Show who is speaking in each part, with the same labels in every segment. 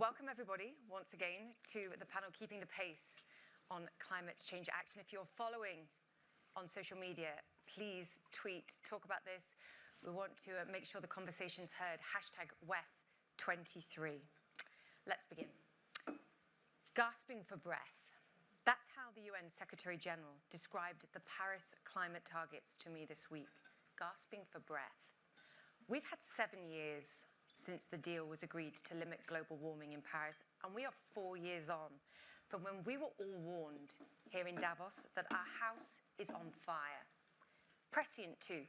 Speaker 1: welcome everybody once again to the panel Keeping the Pace on Climate Change Action. If you're following on social media, please tweet, talk about this. We want to uh, make sure the conversation's heard. Hashtag WEF23. Let's begin. Gasping for breath. That's how the UN Secretary General described the Paris climate targets to me this week. Gasping for breath. We've had seven years since the deal was agreed to limit global warming in Paris, and we are four years on from when we were all warned here in Davos that our house is on fire. Prescient too,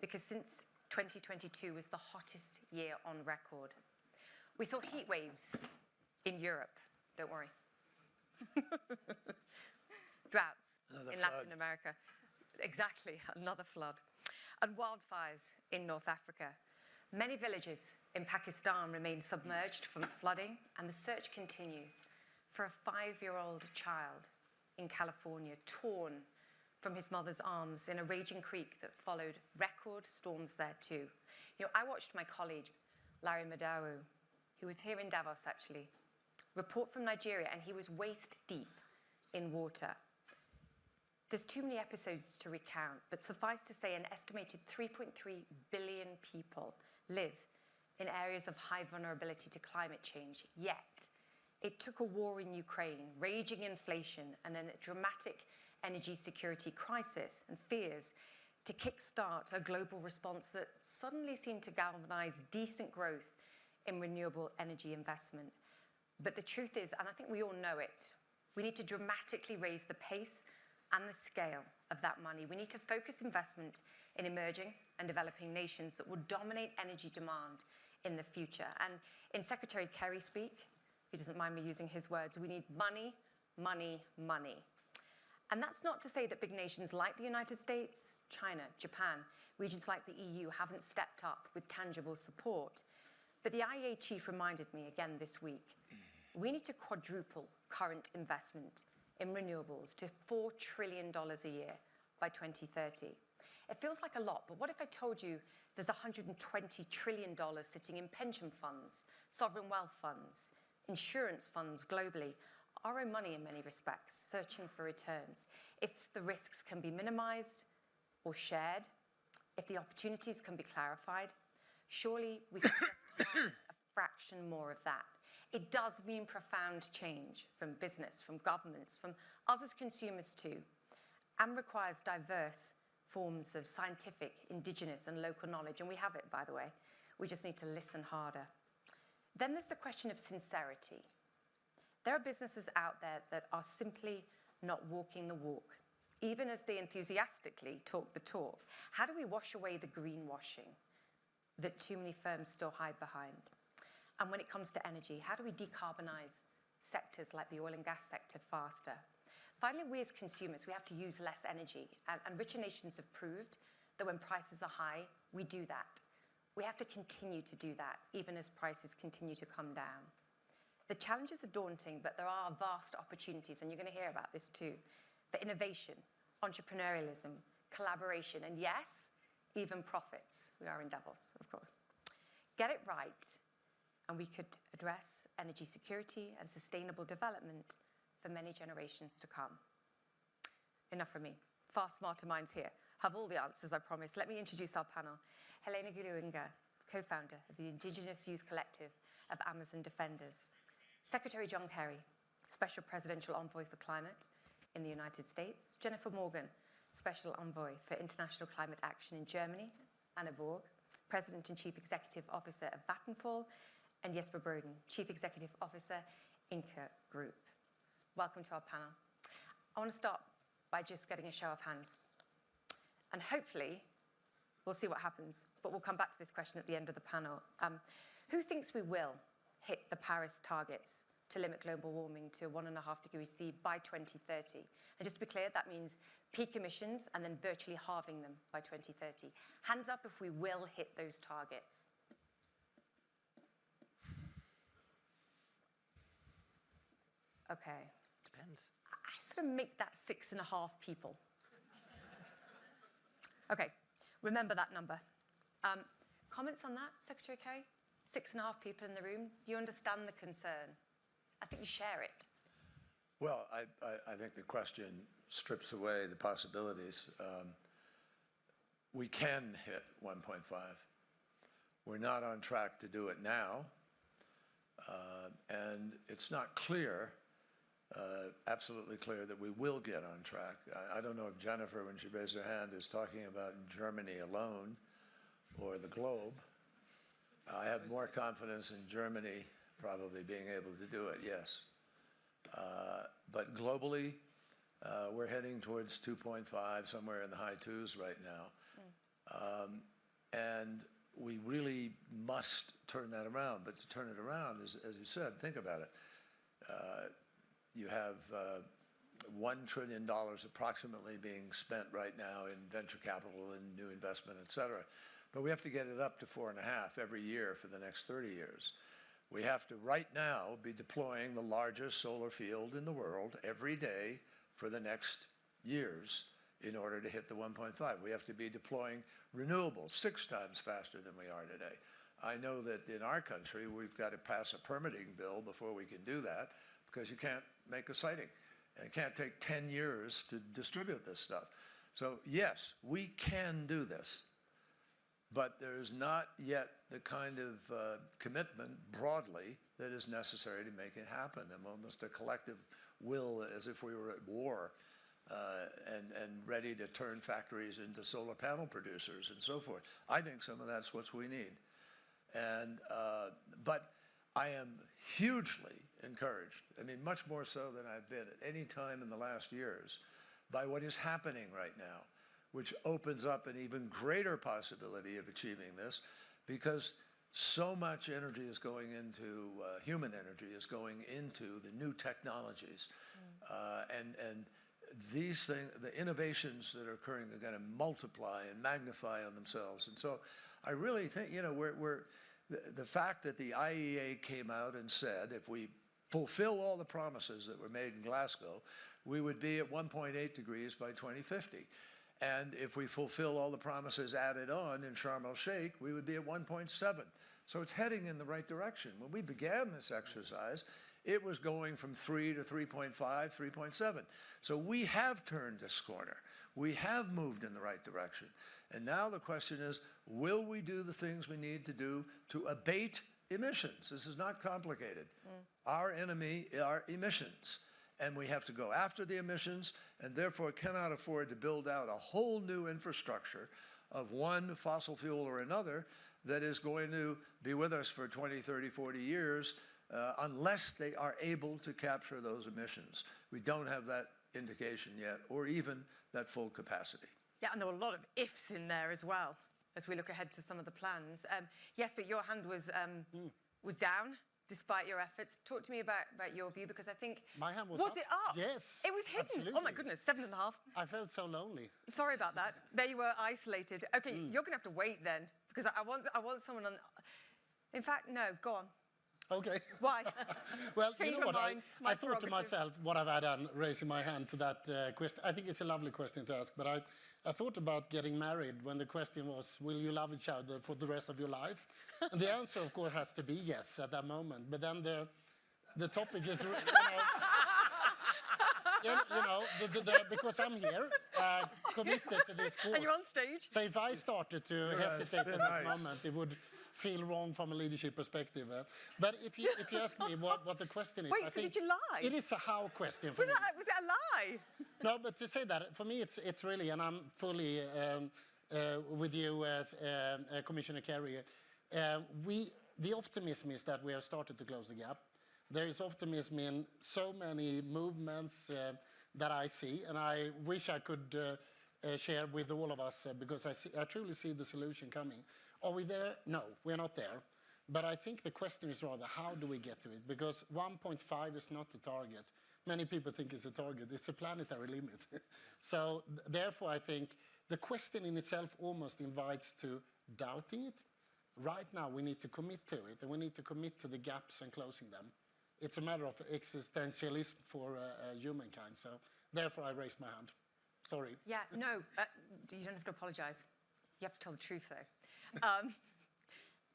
Speaker 1: because since 2022 was the hottest year on record. We saw heat waves in Europe, don't worry. Droughts another in flood. Latin America. Exactly, another flood. And wildfires in North Africa. Many villages in Pakistan remain submerged from flooding and the search continues for a five-year-old child in California torn from his mother's arms in a raging creek that followed record storms there too. You know, I watched my colleague, Larry Madowo, who was here in Davos actually, report from Nigeria and he was waist deep in water. There's too many episodes to recount, but suffice to say an estimated 3.3 billion people live in areas of high vulnerability to climate change, yet it took a war in Ukraine, raging inflation, and a dramatic energy security crisis and fears to kickstart a global response that suddenly seemed to galvanize decent growth in renewable energy investment. But the truth is, and I think we all know it, we need to dramatically raise the pace and the scale of that money. We need to focus investment in emerging and developing nations that will dominate energy demand in the future. And in Secretary Kerry speak, if he doesn't mind me using his words, we need money, money, money. And that's not to say that big nations like the United States, China, Japan, regions like the EU haven't stepped up with tangible support. But the IEA chief reminded me again this week, we need to quadruple current investment in renewables to $4 trillion a year by 2030. It feels like a lot, but what if I told you there's $120 trillion sitting in pension funds, sovereign wealth funds, insurance funds globally, our own money in many respects, searching for returns. If the risks can be minimized or shared, if the opportunities can be clarified, surely we can just harness a fraction more of that. It does mean profound change from business, from governments, from us as consumers too, and requires diverse forms of scientific, indigenous and local knowledge, and we have it, by the way. We just need to listen harder. Then there's the question of sincerity. There are businesses out there that are simply not walking the walk, even as they enthusiastically talk the talk. How do we wash away the greenwashing that too many firms still hide behind? And when it comes to energy, how do we decarbonize sectors like the oil and gas sector faster? Finally, we as consumers, we have to use less energy. And, and richer nations have proved that when prices are high, we do that. We have to continue to do that, even as prices continue to come down. The challenges are daunting, but there are vast opportunities, and you're going to hear about this too, for innovation, entrepreneurialism, collaboration, and yes, even profits. We are in Davos, of course. Get it right, and we could address energy security and sustainable development for many generations to come. Enough from me. Far smarter minds here have all the answers, I promise. Let me introduce our panel. Helena Gualinga, co-founder of the Indigenous Youth Collective of Amazon Defenders. Secretary John Kerry, Special Presidential Envoy for Climate in the United States. Jennifer Morgan, Special Envoy for International Climate Action in Germany. Anna Borg, President and Chief Executive Officer of Vattenfall. And Jesper Brodin, Chief Executive Officer, Ingka Group. Welcome to our panel. I want to start by just getting a show of hands. And hopefully, we'll see what happens, but we'll come back to this question at the end of the panel. Um, who thinks we will hit the Paris targets to limit global warming to one and a half degrees C by 2030. And just to be clear, that means peak emissions and then virtually halving them by 2030. Hands up if we will hit those targets. Okay,
Speaker 2: Depends.
Speaker 1: I sort of make that six and a half people. okay, remember that number. Um, comments on that, Secretary Kerry? six and a half people in the room. You understand the concern. I think you share it.
Speaker 2: Well, I, I, I think the question strips away the possibilities. Um, we can hit 1.5. We're not on track to do it now. Uh, and it's not clear, uh, absolutely clear, that we will get on track. I, I don't know if Jennifer, when she raised her hand, is talking about Germany alone or the globe. I have more confidence in Germany probably being able to do it, yes. Uh, But globally, uh, we're heading towards 2.5, somewhere in the high twos right now. Um, And we really must turn that around. But to turn it around, as, as you said, think about it. Uh, You have uh, $1 trillion approximately being spent right now in venture capital and new investment, et cetera. But we have to get it up to four and a half every year for the next 30 years. We have to, right now, be deploying the largest solar field in the world every day for the next years in order to hit the 1.5. We have to be deploying renewables six times faster than we are today. I know that in our country, we've got to pass a permitting bill before we can do that because you can't make a siting. And it can't take 10 years to distribute this stuff. So yes, we can do this. But there is not yet the kind of uh, commitment broadly that is necessary to make it happen, and almost a collective will as if we were at war uh, and, and ready to turn factories into solar panel producers and so forth. I think some of that's what we need. And, uh, but I am hugely encouraged, I mean, much more so than I've been at any time in the last years, by what is happening right now, which opens up an even greater possibility of achieving this because so much energy is going into, uh, human energy is going into the new technologies. Uh, and, and these things, the innovations that are occurring are going to multiply and magnify on themselves. And so I really think, you know, we're, we're the, the fact that the IEA came out and said if we fulfill all the promises that were made in Glasgow, we would be at 1.8 degrees by 2050. And if we fulfill all the promises added on in Sharm el-Sheikh, we would be at 1.7. So it's heading in the right direction. When we began this exercise, it was going from 3 to 3.5, 3.7. So we have turned this corner. We have moved in the right direction. And now the question is, will we do the things we need to do to abate emissions? This is not complicated. Our enemy are emissions. And we have to go after the emissions and therefore cannot afford to build out a whole new infrastructure of one fossil fuel or another that is going to be with us for 20, 30, 40 years uh, unless they are able to capture those emissions. We don't have that indication yet, or even that full capacity.
Speaker 1: Yeah, and there were a lot of ifs in there as well as we look ahead to some of the plans. Um, yes, but your hand was um,
Speaker 3: Hmm.
Speaker 1: was down despite your efforts. Talk to me about, about your view because I think
Speaker 3: My hand was
Speaker 1: was
Speaker 3: up.
Speaker 1: it up?
Speaker 3: Yes,
Speaker 1: it was hidden. Oh my goodness, seven and a half.
Speaker 3: I felt so lonely.
Speaker 1: Sorry about that. There you were, isolated. Okay,
Speaker 3: Hmm.
Speaker 1: you're gonna have to wait then because I want I want someone on. In fact, no. Go on.
Speaker 3: Okay.
Speaker 1: Why?
Speaker 3: Well, you know what? I,
Speaker 1: mind. My
Speaker 3: I thought to myself, what have I done raising my hand to that uh, question? I think it's a lovely question to ask, but I, I thought about getting married when the question was, will you love each other for the rest of your life? and the answer, of course, has to be yes at that moment. But then the, the topic is, you know, you, you know the, the, the, because I'm here, uh, committed to this cause.
Speaker 1: and you're on stage.
Speaker 3: So if I started to
Speaker 2: Right,
Speaker 3: hesitate at this
Speaker 2: nice.
Speaker 3: moment, it would feel wrong from a leadership perspective. uh. But if you, if you ask me what, what the question is,
Speaker 1: Wait,
Speaker 3: I
Speaker 1: so
Speaker 3: think
Speaker 1: did you lie?
Speaker 3: It is a how question for
Speaker 1: Was
Speaker 3: me.
Speaker 1: that was it a lie?
Speaker 3: No, but to say that, for me, it's, it's really, and I'm fully um, uh, with you as uh, Commissioner Kerry, uh, we, the optimism is that we have started to close the gap. There is optimism in so many movements uh, that I see, and I wish I could uh, uh, share with all of us uh, because I, see, I truly see the solution coming. Are we there? No, we're not there. But I think the question is rather, how do we get to it? Because 1.5 is not the target. Many people think it's a target. It's a planetary limit. so therefore, I think the question in itself almost invites to doubting it. Right now, we need to commit to it, and we need to commit to the gaps and closing them. It's a matter of existentialism for uh, uh, humankind. So therefore, I raise my hand. Sorry.
Speaker 1: Yeah, no, uh, you don't have to apologise. You have to tell the truth, though. Um,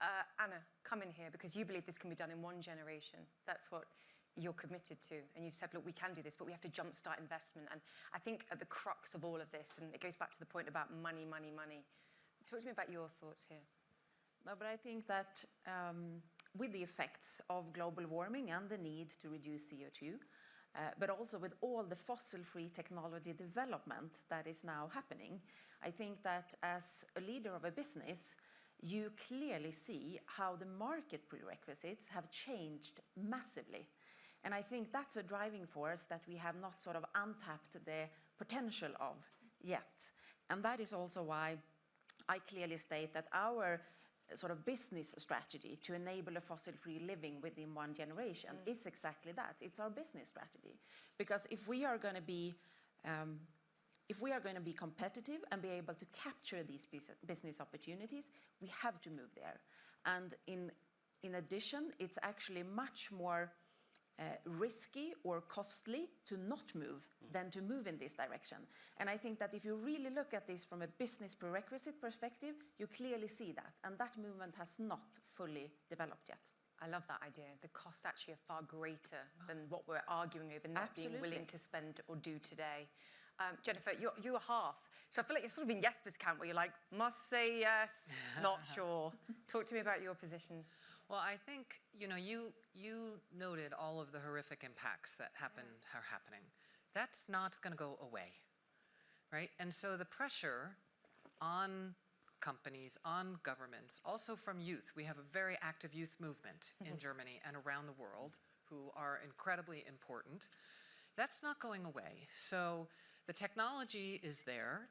Speaker 1: Uh, Anna, come in here because you believe this can be done in one generation. That's what you're committed to. And you've said, look, we can do this, but we have to jumpstart investment. And I think at the crux of all of this, and it goes back to the point about money, money, money. Talk to me about your thoughts here.
Speaker 4: No, but I think that um, with the effects of global warming and the need to reduce CO2, uh, but also with all the fossil-free technology development that is now happening, I think that as a leader of a business, you clearly see how the market prerequisites have changed massively. And I think that's a driving force that we have not sort of untapped the potential of yet. And that is also why I clearly state that our uh, sort of business strategy to enable a fossil-free living within one generation is exactly that. It's our business strategy. Because if we are going to be um, if we are going to be competitive and be able to capture these business opportunities, we have to move there. And in, in addition, it's actually much more uh, risky or costly to not move than to move in this direction. And I think that if you really look at this from a business prerequisite perspective, you clearly see that. And that movement has not fully developed yet.
Speaker 1: I love that idea. The costs actually are far greater than what we're arguing over not being willing to spend or do today. Um, Jennifer, you're, you're half. So I feel like you're sort of in Jesper's camp where you're like, must say yes, not sure. Talk to me about your position.
Speaker 5: Well, I think, you know, you, you noted all of the horrific impacts that happen, are happening. That's not going to go away, right? And so the pressure on companies, on governments, also from youth. We have a very active youth movement in Germany and around the world who are incredibly important. That's not going away. So the technology is there.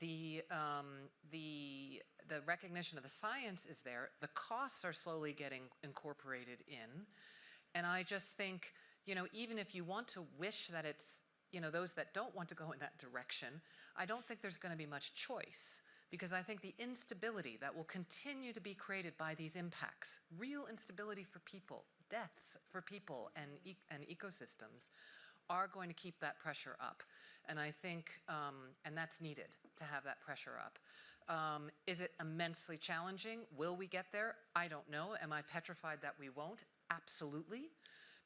Speaker 5: The, um, the, the recognition of the science is there. The costs are slowly getting incorporated in. And I just think, you know, even if you want to wish that it's, you know, those that don't want to go in that direction, I don't think there's going to be much choice because I think the instability that will continue to be created by these impacts, real instability for people, deaths for people and, e- and ecosystems, are going to keep that pressure up. And I think, um, and that's needed to have that pressure up. Um, is it immensely challenging? Will we get there? I don't know. Am I petrified that we won't? Absolutely,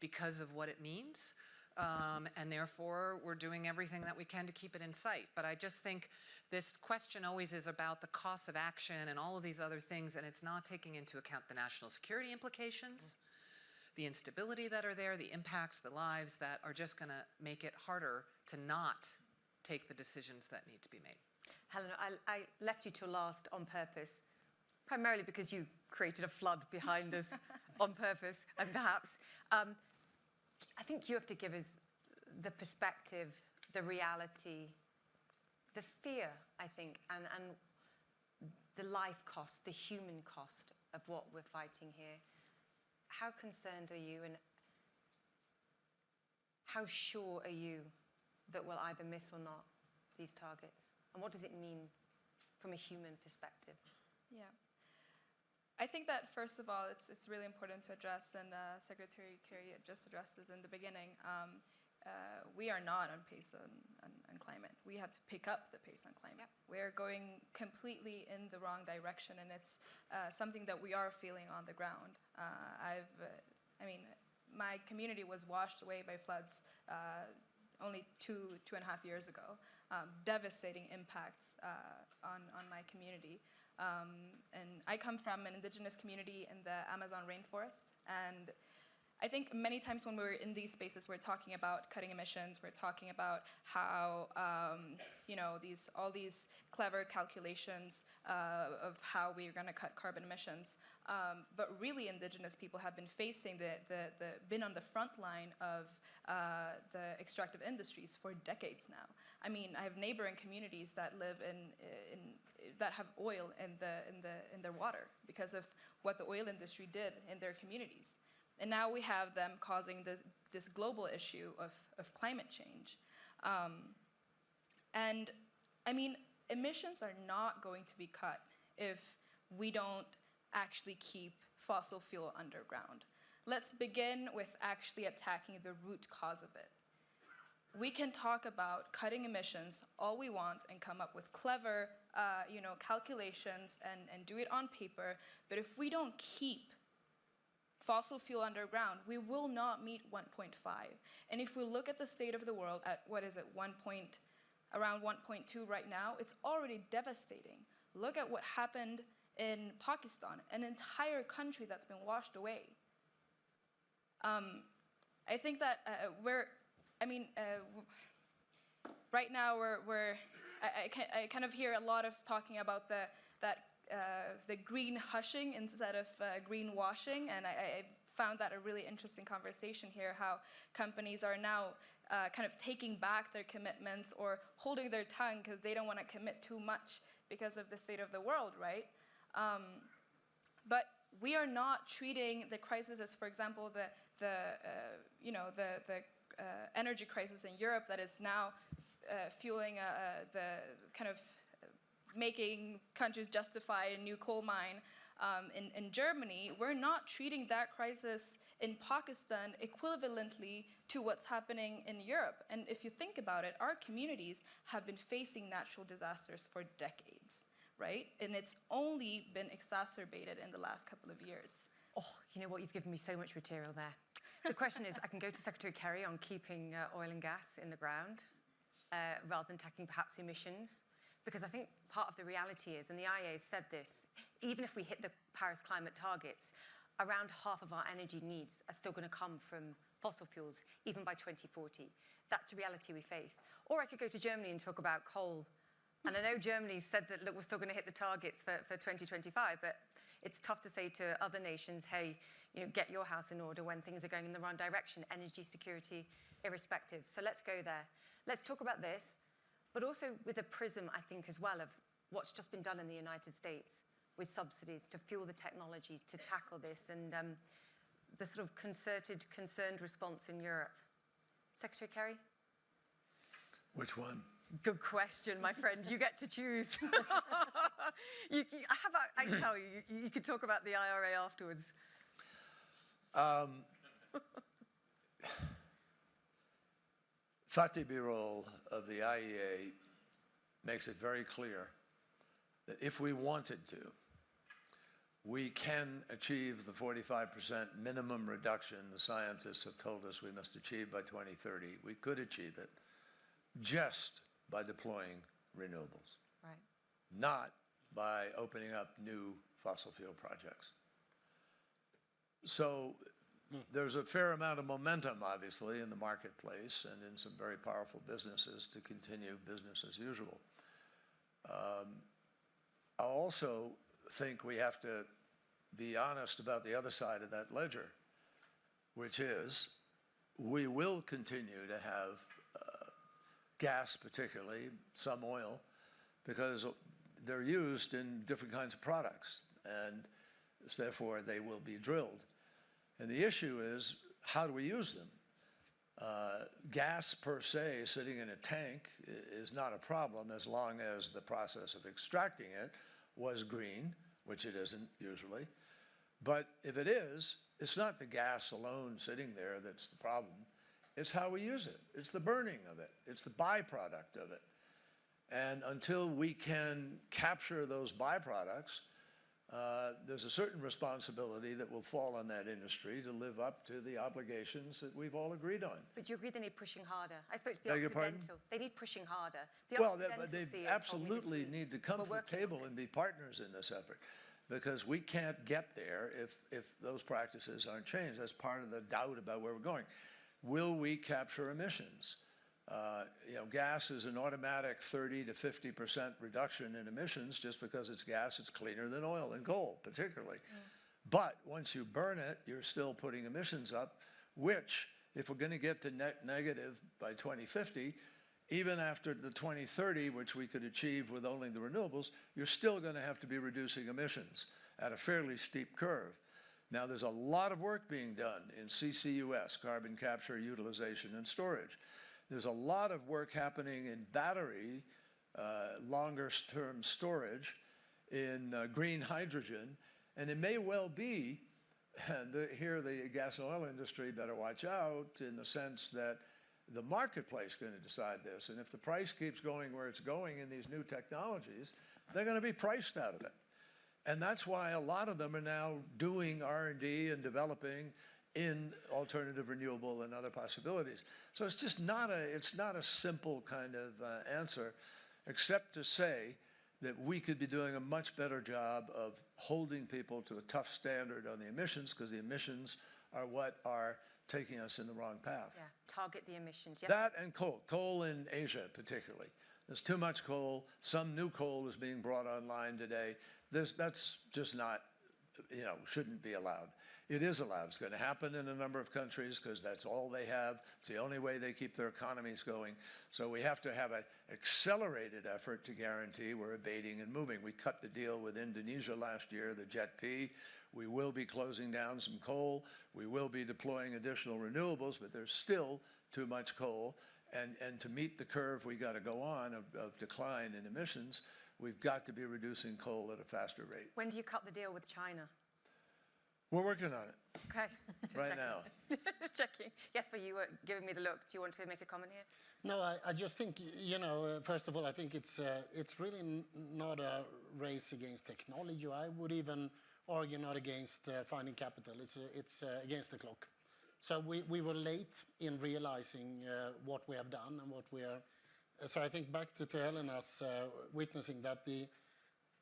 Speaker 5: because of what it means. Um, and therefore, we're doing everything that we can to keep it in sight. But I just think this question always is about the cost of action and all of these other things, and it's not taking into account the national security implications the instability that are there, the impacts, the lives that are just going to make it harder to not take the decisions that need to be made.
Speaker 1: Helena, I, I left you till last on purpose, primarily because you created a flood behind us on purpose, and perhaps um, I think you have to give us the perspective, the reality, the fear, I think, and, and the life cost, the human cost of what we're fighting here. How concerned are you, and how sure are you that we'll either miss or not these targets? And what does it mean from a human perspective?
Speaker 6: Yeah. I think that first of all, it's, it's really important to address, and uh, Secretary Kerry just addressed this in the beginning. Um, uh, we are not on pace on, on, on climate. We have to pick up the pace on climate.
Speaker 1: Yep.
Speaker 6: We are going completely in the wrong direction, and it's uh, something that we are feeling on the ground. Uh, I've, uh, I mean, my community was washed away by floods uh, only two, two and a half years ago. Um, devastating impacts uh, on, on my community. Um, and I come from an indigenous community in the Amazon rainforest. And I think many times when we're in these spaces, we're talking about cutting emissions. We're talking about how um, you know these all these clever calculations uh, of how we're going to cut carbon emissions. Um, but really, Indigenous people have been facing the, the, the been on the front line of uh, the extractive industries for decades now. I mean, I have neighboring communities that live in in that have oil in the in the in their water because of what the oil industry did in their communities. And now we have them causing the, this global issue of, of climate change. Um, and I mean, emissions are not going to be cut if we don't actually keep fossil fuel underground. Let's begin with actually attacking the root cause of it. we can talk about cutting emissions all we want and come up with clever, uh, you know, calculations and, and do it on paper. But if we don't keep fossil fuel underground, we will not meet 1.5. And if we look at the state of the world at what is it, 1. Point, around 1.2 right now, it's already devastating. Look at what happened in Pakistan, an entire country that's been washed away. Um, I think that uh, we're, I mean, uh, right now we're, we're I, I, I kind of hear a lot of talking about the, that, uh, the green hushing instead of uh, green washing, and I, I found that a really interesting conversation here, how companies are now uh, kind of taking back their commitments or holding their tongue because they don't want to commit too much because of the state of the world, right? Um, but we are not treating the crisis as, for example, the, the uh, you know, the, the uh, energy crisis in Europe that is now uh, fueling uh, uh, the kind of making countries justify a new coal mine um, in, in Germany, we're not treating that crisis in Pakistan equivalently to what's happening in Europe. And if you think about it, our communities have been facing natural disasters for decades, right? And it's only been exacerbated in the last couple of years.
Speaker 1: Oh, you know what? You've given me so much material there. The question is, I can go to Secretary Kerry on keeping uh, oil and gas in the ground uh, rather than tackling perhaps emissions. Because I think part of the reality is, and the IEA said this, even if we hit the Paris climate targets, around half of our energy needs are still going to come from fossil fuels, even by 2040. That's the reality we face. Or I could go to Germany and talk about coal. And I know Germany said that, look, we're still going to hit the targets for, for 2025, but it's tough to say to other nations, hey, you know, get your house in order when things are going in the wrong direction, energy security, irrespective. So let's go there. Let's talk about this, but also with a prism, I think, as well, of what's just been done in the United States with subsidies to fuel the technology to tackle this and um, the sort of concerted, concerned response in Europe. Secretary Kerry?
Speaker 2: Which one?
Speaker 1: Good question, my friend. You get to choose. you, you, how about I tell you, you, you could talk about the IRA afterwards.
Speaker 2: Um, Fatih Birol of the IEA makes it very clear that if we wanted to, we can achieve the 45% minimum reduction the scientists have told us we must achieve by 2030. We could achieve it just by deploying renewables,
Speaker 1: Right.
Speaker 2: not by opening up new fossil fuel projects. So there's a fair amount of momentum, obviously, in the marketplace and in some very powerful businesses to continue business as usual. Um, I also think we have to be honest about the other side of that ledger, which is we will continue to have uh, gas, particularly, some oil, because they're used in different kinds of products, and therefore they will be drilled. And the issue is, how do we use them? Uh, gas per se, sitting in a tank, is not a problem as long as the process of extracting it was green, which it isn't usually. But if it is, it's not the gas alone sitting there that's the problem. It's how we use it. It's the burning of it. It's the byproduct of it. And until we can capture those byproducts, uh, there's a certain responsibility that will fall on that industry to live up to the obligations that we've all agreed on.
Speaker 1: But do you agree they need pushing harder? I spoke to the
Speaker 2: Beg?
Speaker 1: Occidental. They need pushing harder. The
Speaker 2: Well, they- but they
Speaker 1: CEO told me this
Speaker 2: absolutely need to come to the table and be partners in this effort. Because we can't get there if, if those practices aren't changed. That's part of the doubt about where we're going. Will we capture emissions? Uh, You know, gas is an automatic 30 to 50% reduction in emissions. Just because it's gas, it's cleaner than oil and coal particularly. But once you burn it, you're still putting emissions up, which, if we're going to get to net negative by 2050, even after the 2030, which we could achieve with only the renewables, you're still going to have to be reducing emissions at a fairly steep curve. Now, there's a lot of work being done in CCUS, carbon capture, utilization, and storage. There's a lot of work happening in battery, uh, longer-term storage, in uh, green hydrogen, and it may well be, and the, here the gas and oil industry better watch out in the sense that the marketplace is going to decide this. And if the price keeps going where it's going in these new technologies, they're going to be priced out of it. And that's why a lot of them are now doing R&D and developing in alternative renewable and other possibilities. So it's just not a, it's not a simple kind of uh, answer, except to say that we could be doing a much better job of holding people to a tough standard on the emissions, because the emissions are what are taking us in the wrong path.
Speaker 1: Yeah, target the emissions. Yeah.
Speaker 2: That and coal, coal in Asia particularly. There's too much coal. Some new coal is being brought online today. This, that's just not, you know, shouldn't be allowed. It is allowed. It's going to happen in a number of countries because that's all they have. It's the only way they keep their economies going. So we have to have an accelerated effort to guarantee we're abating and moving. We cut the deal with Indonesia last year, the JET-P. We will be closing down some coal. We will be deploying additional renewables, but there's still too much coal. And, and to meet the curve we got to go on of, of decline in emissions, we've got to be reducing coal at a faster rate.
Speaker 1: When do you cut the deal with China?
Speaker 2: We're working on it
Speaker 1: Okay. Just
Speaker 2: right
Speaker 1: checking.
Speaker 2: now.
Speaker 1: Just checking. Yes, but you were giving me the look. Do you want to make a comment here?
Speaker 3: No, I, I just think, you know, uh, first of all, I think it's, uh, it's really n- not a race against technology. I would even argue not against uh, finding capital. It's, uh, it's uh, against the clock. So we, we were late in realizing uh, what we have done and what we are. So I think back to, to Helena's uh, witnessing that the,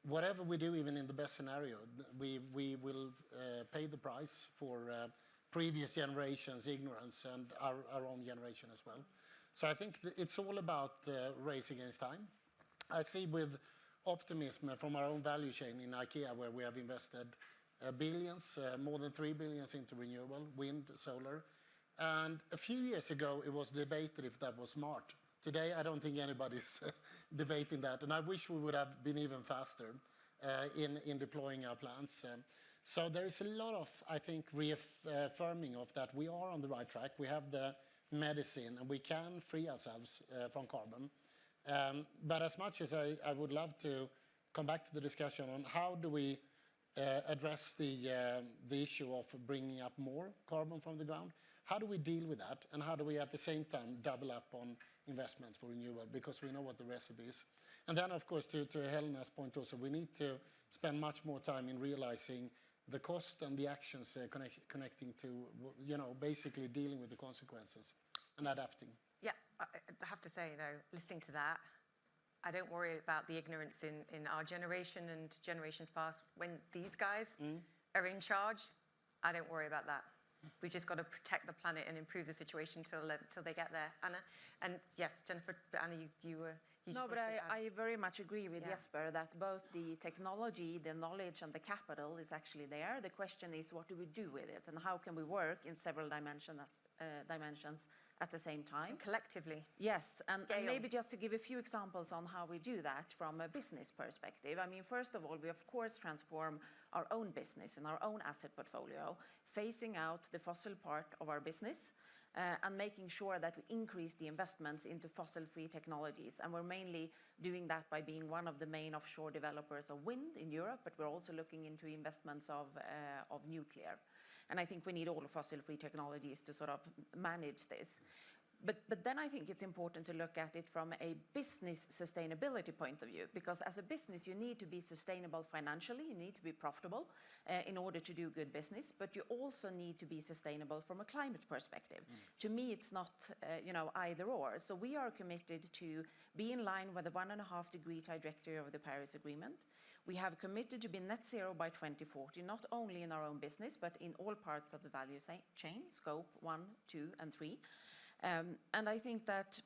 Speaker 3: whatever we do, even in the best scenario, we, we will uh, pay the price for uh, previous generations' ignorance and our, our own generation as well. So I think it's all about uh, race against time. I see with optimism from our own value chain in IKEA, where we have invested uh, billions, uh, more than 3 billions into renewable, wind, solar. And a few years ago, it was debated if that was smart. Today, I don't think anybody's debating that, and I wish we would have been even faster uh, in, in deploying our plans. Um, so there is a lot of, I think, reaffirming of that we are on the right track. We have the medicine, and we can free ourselves uh, from carbon. Um, but as much as I, I would love to come back to the discussion on how do we uh, address the, uh, the issue of bringing up more carbon from the ground, how do we deal with that? And how do we at the same time double up on investments for renewable? Because we know what the recipe is. And then, of course, to, to Helena's point also, we need to spend much more time in realizing the cost and the actions uh, connect, connecting to, you know, basically dealing with the consequences and adapting.
Speaker 1: Yeah, I I have to say though, listening to that, I don't worry about the ignorance in, in our generation and generations past. When these guys are in charge, I don't worry about that. We've just got to protect the planet and improve the situation till, uh, till they get there. Anna, and yes, Jennifer, Anna, you, you were.
Speaker 4: No, but I, I very much agree with
Speaker 1: Yeah.
Speaker 4: Jesper that both the technology, the knowledge, and the capital is actually there. The question is, what do we do with it, and how can we work in several dimensions, uh, dimensions at the same time?
Speaker 1: collectively.
Speaker 4: Yes, and, and maybe just to give a few examples on how we do that from a business perspective. I mean, first of all, we of course transform our own business and our own asset portfolio, phasing out the fossil part of our business. Uh, and making sure that we increase the investments into fossil-free technologies. And we're mainly doing that by being one of the main offshore developers of wind in Europe, but we're also looking into investments of, uh, of nuclear. And I think we need all fossil-free technologies to sort of manage this. But, but then I think it's important to look at it from a business sustainability point of view, because as a business, you need to be sustainable financially, you need to be profitable uh, in order to do good business, but you also need to be sustainable from a climate perspective. To me, it's not, uh, you know, either or. So we are committed to be in line with the one and a half degree trajectory of the Paris Agreement. We have committed to be net zero by 2040, not only in our own business, but in all parts of the value chain, scope one, two, and three. Um, and I think that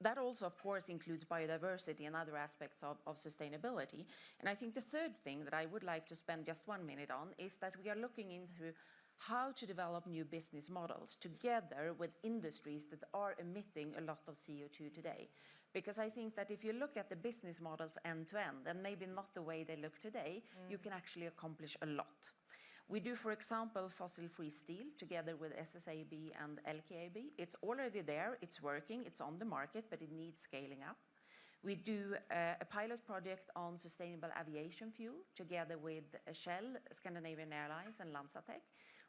Speaker 4: that also, of course, includes biodiversity and other aspects of, of sustainability. And I think the third thing that I would like to spend just one minute on is that we are looking into how to develop new business models together with industries that are emitting a lot of CO2 today. Because I think that if you look at the business models end to end, and maybe not the way they look today, you can actually accomplish a lot. We do, for example, fossil-free steel together with SSAB and LKAB. It's already there, it's working, it's on the market, but it needs scaling up. We do uh, a pilot project on sustainable aviation fuel together with Shell, Scandinavian Airlines, and LanzaTech,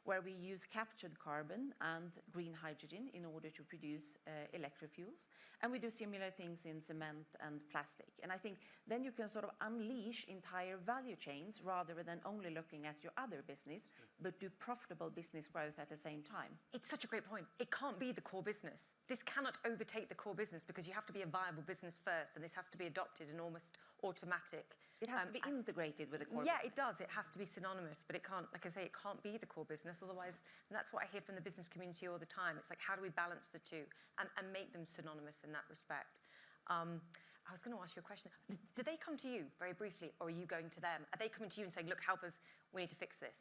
Speaker 4: where we use captured carbon and green hydrogen in order to produce uh, electrofuels. And we do similar things in cement and plastic. And I think then you can sort of unleash entire value chains rather than only looking at your other business, but do profitable business growth at the same time.
Speaker 1: It's such a great point. It can't be the core business. This cannot overtake the core business because you have to be a viable business first, and this has to be adopted and almost automatic.
Speaker 4: It has
Speaker 1: Um,
Speaker 4: to be integrated with the core
Speaker 1: yeah,
Speaker 4: business.
Speaker 1: it does. It has to be synonymous, but it can't, like I say, it can't be the core business. Otherwise, and that's what I hear from the business community all the time. It's like, how do we balance the two and, and make them synonymous in that respect? Um, I was going to ask you a question. Do they come to you very briefly, or are you going to them? Are they coming to you and saying, look, help us, we need to fix this?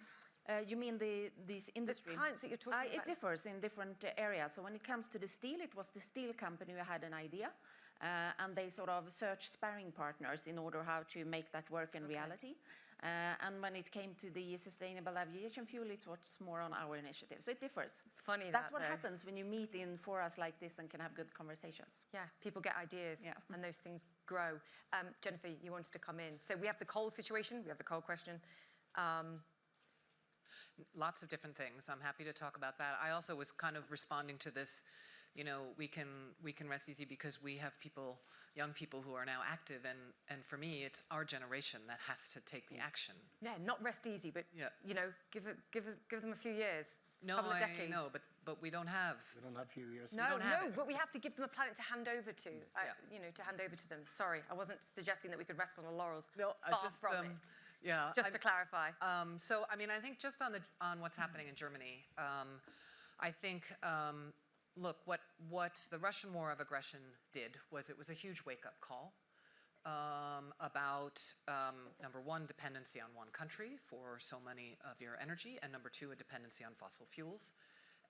Speaker 4: Uh, you mean the these industry
Speaker 1: clients that you're talking
Speaker 4: Uh,
Speaker 1: about?
Speaker 4: It differs in different uh, areas. So when it comes to the steel, it was the steel company who had an idea, and they sort of searched sparring partners in order how to make that work in reality. Uh, and when it came to the sustainable aviation fuel, it was more on our initiative. So it differs.
Speaker 1: Funny
Speaker 4: That's
Speaker 1: that,
Speaker 4: what
Speaker 1: though.
Speaker 4: happens when you meet in forums like this and can have good conversations.
Speaker 1: Yeah, people get ideas
Speaker 4: Yeah.
Speaker 1: and those things grow. Um, Jennifer, you wanted to come in. So we have the coal situation, we have the coal question. Um,
Speaker 5: lots of different things. I'm happy to talk about that. I also was kind of responding to this, you know, we can we can rest easy because we have people, young people who are now active, and and for me, it's our generation that has to take the action.
Speaker 1: yeah, not rest easy, but
Speaker 5: Yeah.
Speaker 1: you know, give it, give us, give them a few years,
Speaker 5: No,
Speaker 1: couple of
Speaker 5: I
Speaker 1: decades.
Speaker 5: know, but but we don't have.
Speaker 3: We don't have few years.
Speaker 1: No,
Speaker 5: don't
Speaker 1: no,
Speaker 5: it.
Speaker 1: but we have to give them a planet to hand over to. Uh,
Speaker 5: Yeah.
Speaker 1: You know, to hand over to them. Sorry, I wasn't suggesting that we could rest on our laurels.
Speaker 5: No, I
Speaker 1: Far
Speaker 5: just
Speaker 1: from
Speaker 5: um,
Speaker 1: it.
Speaker 5: yeah.
Speaker 1: Just
Speaker 5: I'm-
Speaker 1: to clarify.
Speaker 5: Um, so, I mean, I think just on the on what's happening in Germany, um, I think, um, look, what what the Russian war of aggression did was it was a huge wake up call um, about um, number one, dependency on one country for so many of your energy, and number two, a dependency on fossil fuels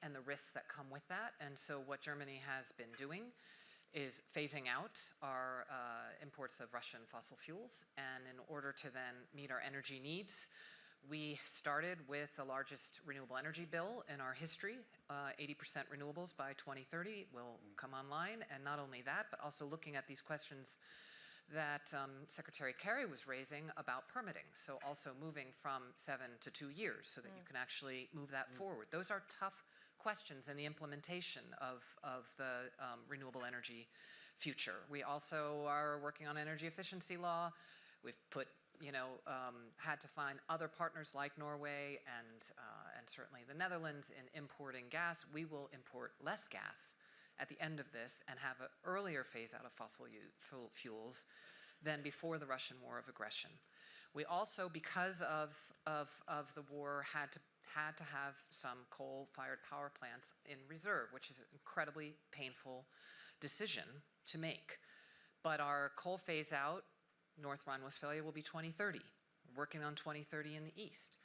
Speaker 5: and the risks that come with that. And so, what Germany has been doing is phasing out our uh, imports of Russian fossil fuels. And in order to then meet our energy needs, we started with the largest renewable energy bill in our history. Uh, 80% renewables by 2030 will come online. And not only that, but also looking at these questions that um, Secretary Kerry was raising about permitting. So also moving from seven to two years so that you can actually move that forward. Those are tough questions in the implementation of, of the um, renewable energy future. We also are working on energy efficiency law. We've put, you know, um, had to find other partners like Norway and, uh, and certainly the Netherlands in importing gas. We will import less gas at the end of this and have an earlier phase out of fossil fuels than before the Russian war of aggression. We also, because of, of, of the war, had to, had to have some coal-fired power plants in reserve, which is an incredibly painful decision to make. But our coal phase out, North Rhine-Westphalia will be 2030. Working on 2030 in the east.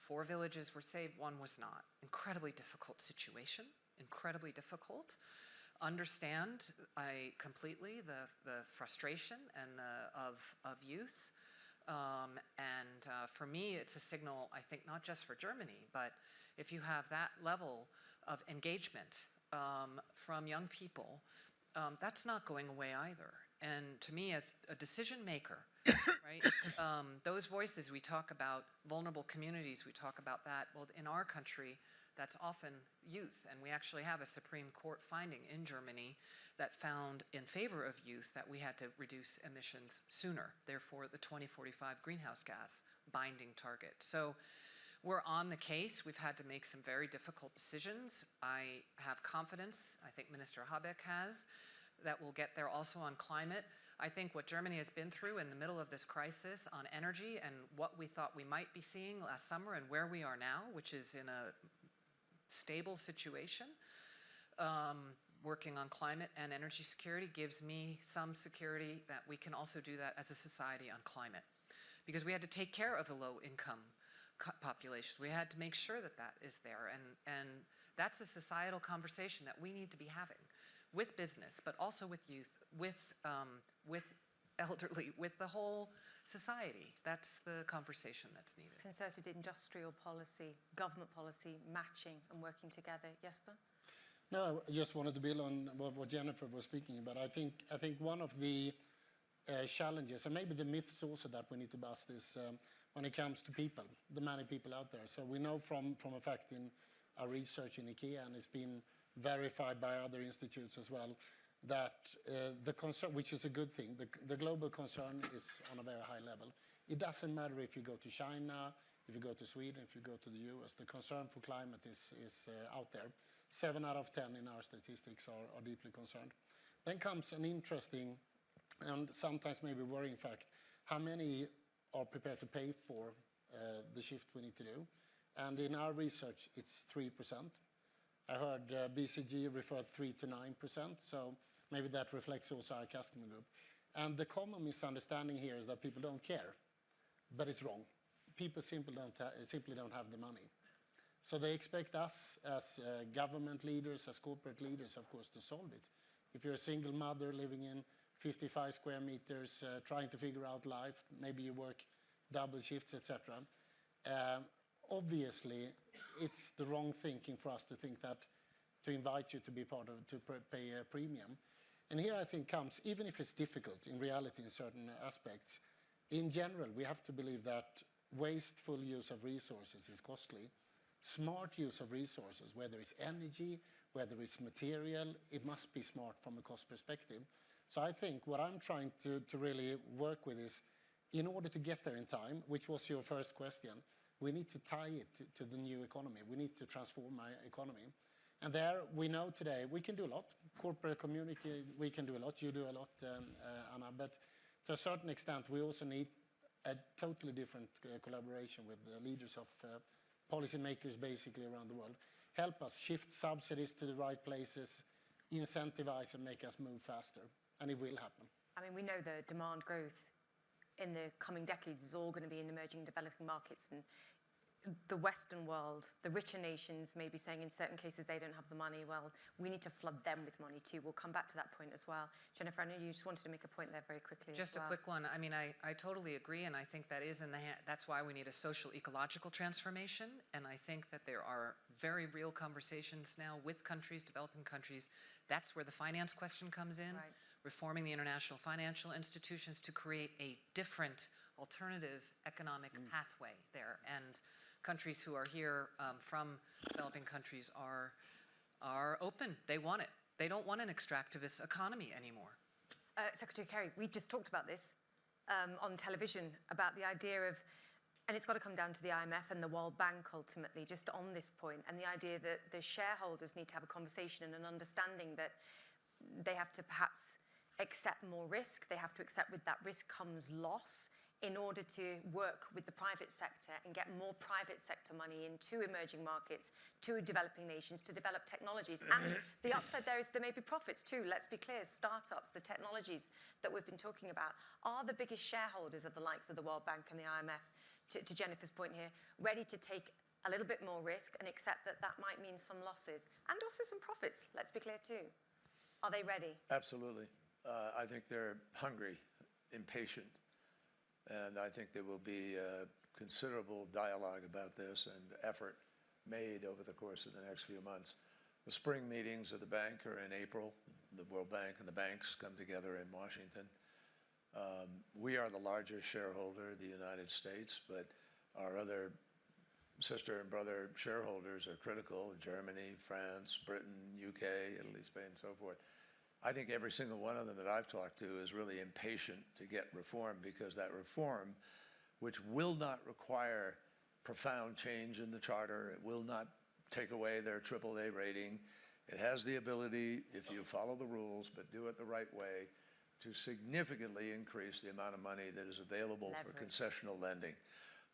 Speaker 5: Four villages were saved, one was not. Incredibly difficult situation, incredibly difficult. Understand I completely the, the frustration and the, of, of youth. Um, and uh, for me, it's a signal, I think, not just for Germany, but if you have that level of engagement um, from young people, um, that's not going away either. And to me, as a decision maker, right, um, those voices we talk about, vulnerable communities, we talk about that. Well, in our country, that's often youth. And we actually have a Supreme Court finding in Germany that found in favor of youth that we had to reduce emissions sooner, therefore, the 2045 greenhouse gas binding target. So we're on the case. We've had to make some very difficult decisions. I have confidence, I think Minister Habeck has, that we'll get there also on climate. I think what Germany has been through in the middle of this crisis on energy and what we thought we might be seeing last summer and where we are now, which is in a stable situation, um, working on climate and energy security gives me some security that we can also do that as a society on climate. Because we had to take care of the low income co- populations. We had to make sure that that is there. And, and that's a societal conversation that we need to be having with business, but also with youth, with, um, with elderly, with the whole society. That's the conversation that's needed.
Speaker 1: Concerted industrial policy, government policy, matching and working together. Jesper?
Speaker 3: No, I just wanted to build on what, what Jennifer was speaking about. I think, I think one of the uh, challenges, and maybe the myths also that we need to bust is um, when it comes to people, the many people out there. So we know from, from a fact in our research in IKEA, and it's been verified by other institutes as well, that uh, the concern, which is a good thing, the, the global concern is on a very high level. It doesn't matter if you go to China, if you go to Sweden, if you go to the US, the concern for climate is, is uh, out there. Seven out of 10 in our statistics are, are deeply concerned. Then comes an interesting and sometimes maybe worrying fact, how many are prepared to pay for uh, the shift we need to do? And in our research, it's 3%. I heard uh, BCG referred 3 to 9%, so maybe that reflects also our customer group. And the common misunderstanding here is that people don't care, but it's wrong. People simply don't, simply don't have the money. So they expect us as uh, government leaders, as corporate leaders, of course, to solve it. If you're a single mother living in 55 square meters, uh, trying to figure out life, maybe you work double shifts, etc. Um, obviously, it's the wrong thinking for us to think that to invite you to be part of, to pay a premium. And here I think comes, even if it's difficult in reality in certain aspects, in general, we have to believe that wasteful use of resources is costly. Smart use of resources, whether it's energy, whether it's material, it must be smart from a cost perspective. So I think what I'm trying to, to really work with is, in order to get there in time, which was your first question, we need to tie it to, to the new economy. We need to transform our economy. And there we know today we can do a lot. Corporate community, we can do a lot. You do a lot, um, uh, Anna. But to a certain extent, we also need a totally different uh, collaboration with the leaders of uh, policymakers basically around the world. Help us shift subsidies to the right places, incentivize and make us move faster. And it will happen.
Speaker 1: I mean, we know the demand growth in the coming decades is all going to be in emerging and developing markets and the Western world, the richer nations may be saying in certain cases they don't have the money. Well, we need to flood them with money too. We'll come back to that point as well. Jennifer, I know you just wanted to make a point there very quickly
Speaker 5: Just
Speaker 1: as
Speaker 5: a quick one. I mean, I, I totally agree, and I think that is in the hand, that's why we need a social ecological transformation. And I think that there are very real conversations now with countries, developing countries. That's where the finance question comes in.
Speaker 1: Right.
Speaker 5: Reforming the international financial institutions to create a different alternative economic pathway there. And countries who are here um, from developing countries are, are open. They want it. They don't want an extractivist economy anymore.
Speaker 1: Uh, Secretary Kerry, we just talked about this um, on television about the idea of, and it's got to come down to the IMF and the World Bank ultimately, just on this point, and the idea that the shareholders need to have a conversation and an understanding that they have to perhaps accept more risk. They have to accept with that risk comes loss in order to work with the private sector and get more private sector money into emerging markets, to developing nations, to develop technologies. And mm-hmm. the upside there is there may be profits too. Let's be clear, startups, the technologies that we've been talking about, are the biggest shareholders of the likes of the World Bank and the IMF, to, to Jennifer's point here, ready to take a little bit more risk and accept that that might mean some losses and also some profits, let's be clear too. Are they ready?
Speaker 2: Absolutely. Uh, I think they're hungry, impatient, and I think there will be uh, considerable dialogue about this and effort made over the course of the next few months. The spring meetings of the bank are in April. The World Bank and the banks come together in Washington. Um, We are the largest shareholder, the United States, but our other sister and brother shareholders are critical, Germany, France, Britain, UK, Italy, Spain, and so forth. I think every single one of them that I've talked to is really impatient to get reform because that reform, which will not require profound change in the charter, it will not take away their AAA rating. It has the ability, if you follow the rules, but do it the right way, to significantly increase the amount of money that is available for concessional lending.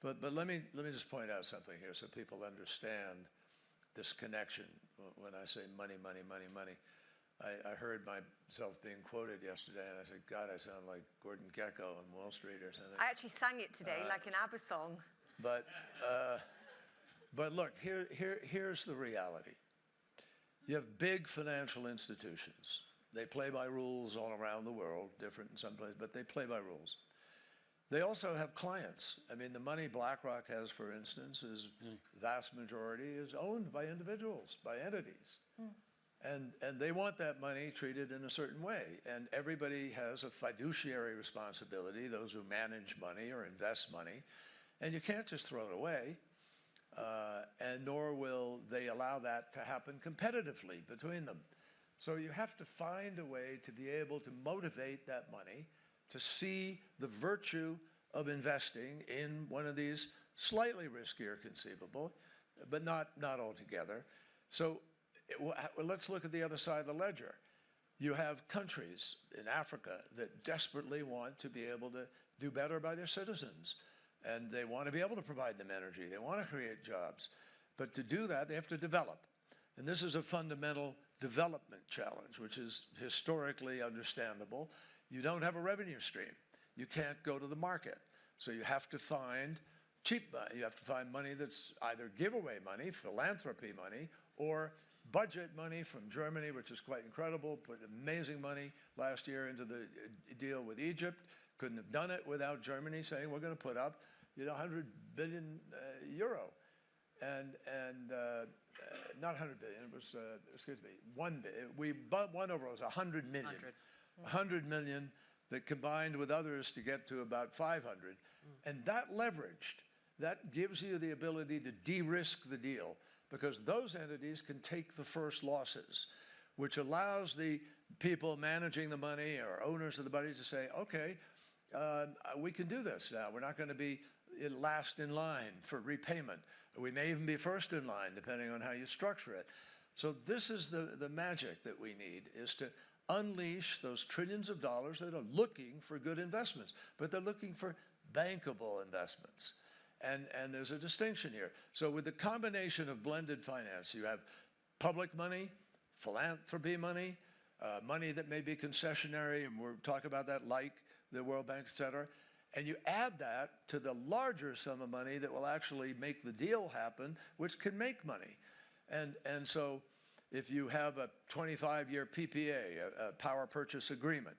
Speaker 2: But, but let me, let me just point out something here so people understand this connection when I say money, money, money, money. I, I heard myself being quoted yesterday and I said, God, I sound like Gordon Gekko on Wall Street or something.
Speaker 1: I actually sang it today
Speaker 2: Uh,
Speaker 1: like an ABBA song.
Speaker 2: But, uh, but look, here, here, here's the reality. You have big financial institutions. They play by rules all around the world, different in some places, but they play by rules. They also have clients. I mean, the money BlackRock has, for instance, is vast majority is owned by individuals, by entities. And, and they want that money treated in a certain way. And everybody has a fiduciary responsibility, those who manage money or invest money. And you can't just throw it away, uh, and nor will they allow that to happen competitively between them. So you have to find a way to be able to motivate that money to see the virtue of investing in one of these slightly riskier conceivable, but not, not altogether. So well, let's look at the other side of the ledger. You have countries in Africa that desperately want to be able to do better by their citizens. And they want to be able to provide them energy. They want to create jobs. But to do that, they have to develop. And this is a fundamental development challenge, which is historically understandable. You don't have a revenue stream. You can't go to the market. So you have to find cheap money. You have to find money that's either giveaway money, philanthropy money, or budget money from Germany, which is quite incredible, put amazing money last year into the uh, deal with Egypt. Couldn't have done it without Germany saying, we're going to put up, you know, 100 billion uh, euro. And, and uh, uh, not 100 billion, it was, uh, excuse me, 1 billion. We bu- won over, it was 100 million.
Speaker 5: 100.
Speaker 2: 100 million that combined with others to get to about 500. And that leveraged, that gives you the ability to de-risk the deal because those entities can take the first losses, which allows the people managing the money or owners of the money to say, okay, uh, we can do this now. We're not going to be last in line for repayment. We may even be first in line, depending on how you structure it. So this is the, the magic that we need, is to unleash those trillions of dollars that are looking for good investments, but they're looking for bankable investments. And, and there's a distinction here. So with the combination of blended finance, you have public money, philanthropy money, uh, money that may be concessionary, and we'll talk about that like the World Bank, et cetera. And you add that to the larger sum of money that will actually make the deal happen, which can make money. And, and so if you have a 25-year PPA, a, a power purchase agreement,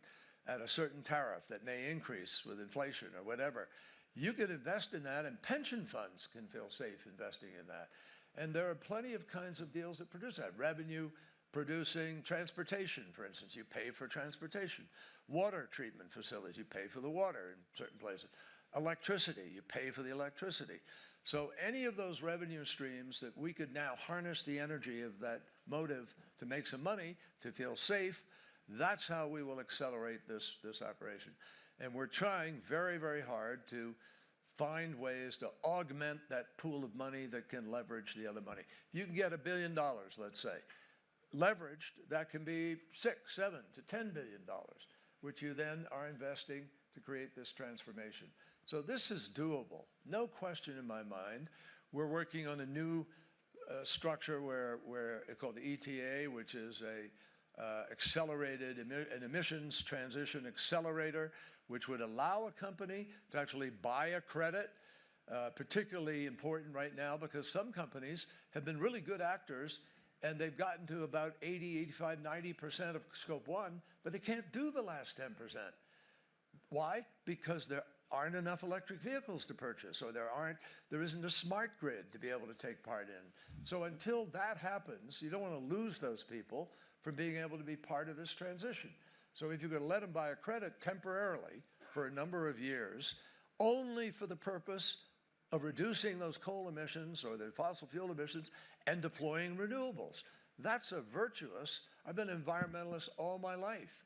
Speaker 2: at a certain tariff that may increase with inflation or whatever, you can invest in that and pension funds can feel safe investing in that. And there are plenty of kinds of deals that produce that. Revenue producing transportation, for instance, you pay for transportation. Water treatment facilities, you pay for the water in certain places. Electricity, you pay for the electricity. So any of those revenue streams that we could now harness the energy of that motive to make some money, to feel safe, that's how we will accelerate this, this operation. And we're trying very, very hard to find ways to augment that pool of money that can leverage the other money. If you can get a billion dollars, let's say, leveraged, that can be six, seven to ten billion dollars, which you then are investing to create this transformation. So this is doable, no question in my mind. We're working on a new uh, structure where, where it's called the ETA, which is a uh, accelerated emi- an emissions transition accelerator, which would allow a company to actually buy a credit. Uh, particularly important right now because some companies have been really good actors and they've gotten to about 80, 85, 90% of scope one, but they can't do the last 10%. Why? Because there aren't enough electric vehicles to purchase, or there aren't, there isn't a smart grid to be able to take part in. So until that happens, you don't want to lose those people from being able to be part of this transition. So if going to let them buy a credit temporarily for a number of years, only for the purpose of reducing those coal emissions or the fossil fuel emissions and deploying renewables. That's a virtuous, I've been an environmentalist all my life.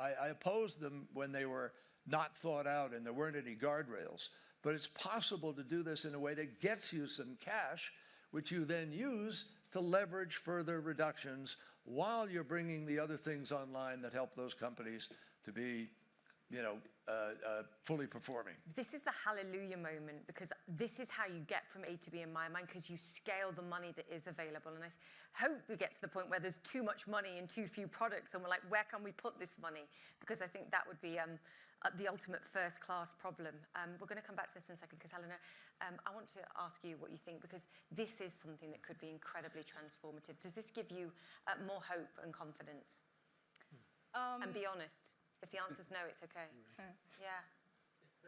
Speaker 2: I, I opposed them when they were not thought out and there weren't any guardrails. But it's possible to do this in a way that gets you some cash, which you then use to leverage further reductions while you're bringing the other things online that help those companies to be, you know, uh, uh, fully performing.
Speaker 1: This is the hallelujah moment because this is how you get from A to B in my mind because you scale the money that is available. And I hope we get to the point where there's too much money and too few products and we're like, where can we put this money? Because I think that would be um, uh, the ultimate first class problem. Um, we're going to come back to this in a second because Helena, um, I want to ask you what you think because this is something that could be incredibly transformative. Does this give you uh, more hope and confidence?
Speaker 6: Um,
Speaker 1: and be honest. If the answer's no, it's okay. yeah.